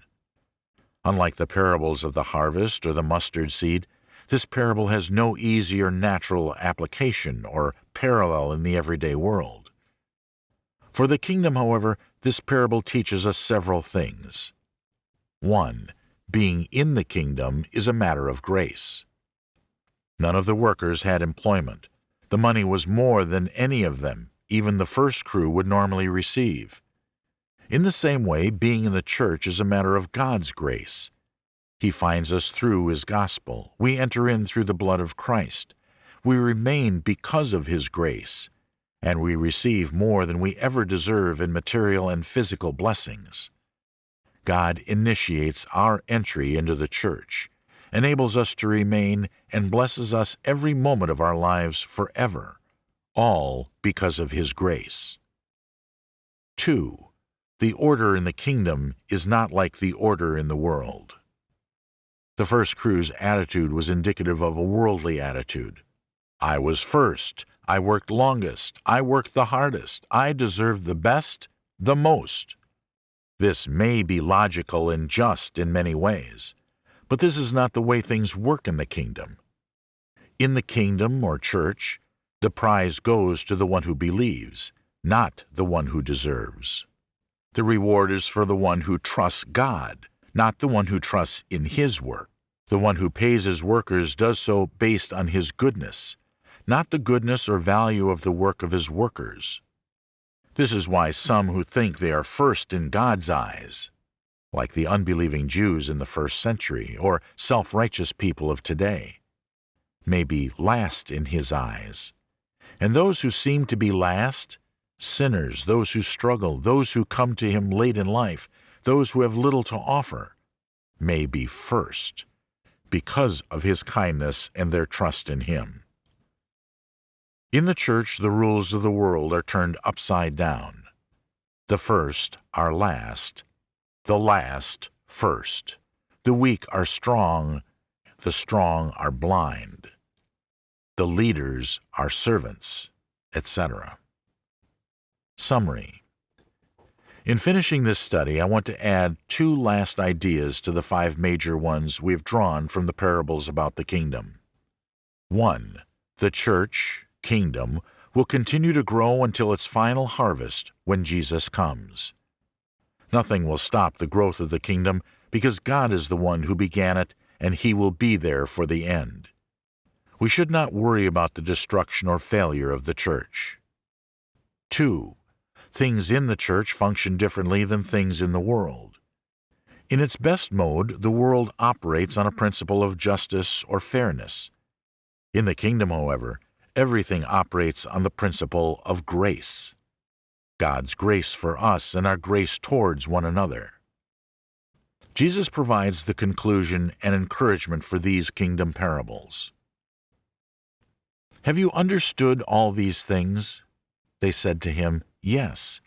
Unlike the parables of the harvest or the mustard seed, this parable has no easy or natural application or parallel in the everyday world. For the kingdom, however, this parable teaches us several things. 1. Being in the kingdom is a matter of grace. None of the workers had employment. The money was more than any of them, even the first crew, would normally receive. In the same way, being in the church is a matter of God's grace. He finds us through His gospel. We enter in through the blood of Christ. We remain because of His grace, and we receive more than we ever deserve in material and physical blessings. God initiates our entry into the church, enables us to remain, and blesses us every moment of our lives forever, all because of His grace. 2. The order in the kingdom is not like the order in the world. The first crew's attitude was indicative of a worldly attitude. I was first. I worked longest. I worked the hardest. I deserved the best, the most. This may be logical and just in many ways, but this is not the way things work in the kingdom. In the kingdom or church, the prize goes to the one who believes, not the one who deserves. The reward is for the one who trusts God, not the one who trusts in his work. The one who pays his workers does so based on his goodness, not the goodness or value of the work of his workers. This is why some who think they are first in God's eyes, like the unbelieving Jews in the first century or self-righteous people of today, may be last in his eyes. And those who seem to be last sinners, those who struggle, those who come to him late in life, those who have little to offer, may be first, because of his kindness and their trust in him. In the church, the rules of the world are turned upside down. The first are last, the last first. The weak are strong, the strong are blind. The leaders are servants, etc. Summary In finishing this study, I want to add two last ideas to the five major ones we have drawn from the parables about the kingdom. 1. The church, kingdom, will continue to grow until its final harvest when Jesus comes. Nothing will stop the growth of the kingdom because God is the one who began it and He will be there for the end. We should not worry about the destruction or failure of the church. 2 things in the church function differently than things in the world. In its best mode, the world operates on a principle of justice or fairness. In the kingdom, however, everything operates on the principle of grace. God's grace for us and our grace towards one another. Jesus provides the conclusion and encouragement for these kingdom parables. Have you understood all these things? They said to him, Yes.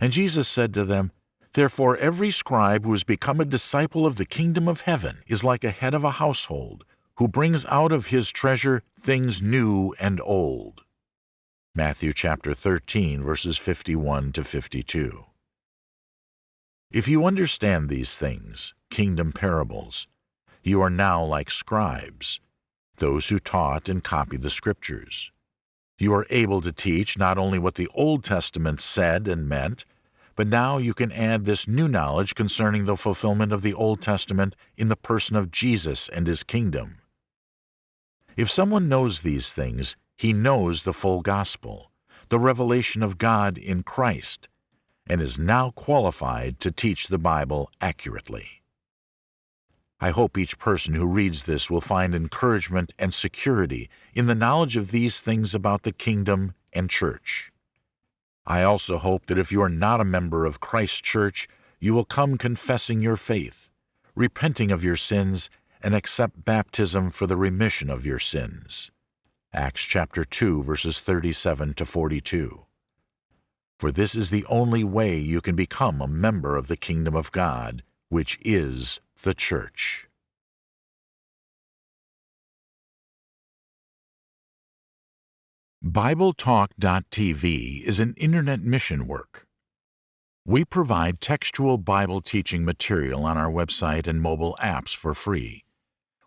And Jesus said to them, Therefore every scribe who has become a disciple of the kingdom of heaven is like a head of a household, who brings out of his treasure things new and old. Matthew chapter 13, verses 51 to 52. If you understand these things, kingdom parables, you are now like scribes, those who taught and copied the scriptures. You are able to teach not only what the Old Testament said and meant, but now you can add this new knowledge concerning the fulfillment of the Old Testament in the person of Jesus and His kingdom. If someone knows these things, he knows the full gospel, the revelation of God in Christ, and is now qualified to teach the Bible accurately. I hope each person who reads this will find encouragement and security in the knowledge of these things about the kingdom and church. I also hope that if you are not a member of Christ's church, you will come confessing your faith, repenting of your sins, and accept baptism for the remission of your sins. Acts chapter 2 verses 37 to 42. For this is the only way you can become a member of the kingdom of God, which is the Church. BibleTalk.tv is an internet mission work. We provide textual Bible teaching material on our website and mobile apps for free.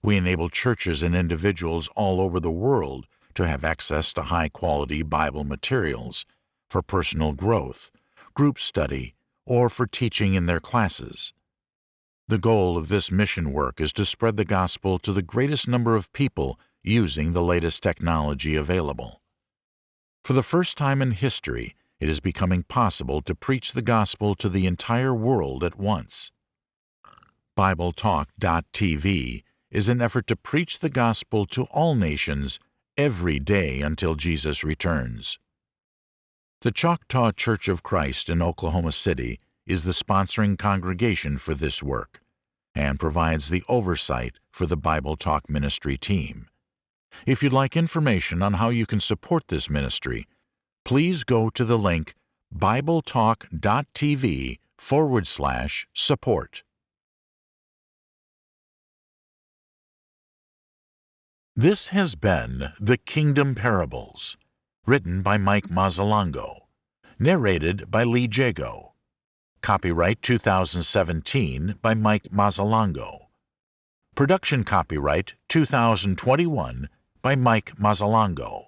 We enable churches and individuals all over the world to have access to high quality Bible materials for personal growth, group study, or for teaching in their classes. The goal of this mission work is to spread the gospel to the greatest number of people using the latest technology available. For the first time in history, it is becoming possible to preach the gospel to the entire world at once. BibleTalk.tv is an effort to preach the gospel to all nations every day until Jesus returns. The Choctaw Church of Christ in Oklahoma City is the sponsoring congregation for this work and provides the oversight for the Bible Talk Ministry team. If you'd like information on how you can support this ministry, please go to the link bibletalk.tv forward slash support. This has been The Kingdom Parables, written by Mike Mazzalongo, narrated by Lee Jago. Copyright 2017 by Mike Mazzalongo. Production copyright 2021 by Mike Mazzalongo.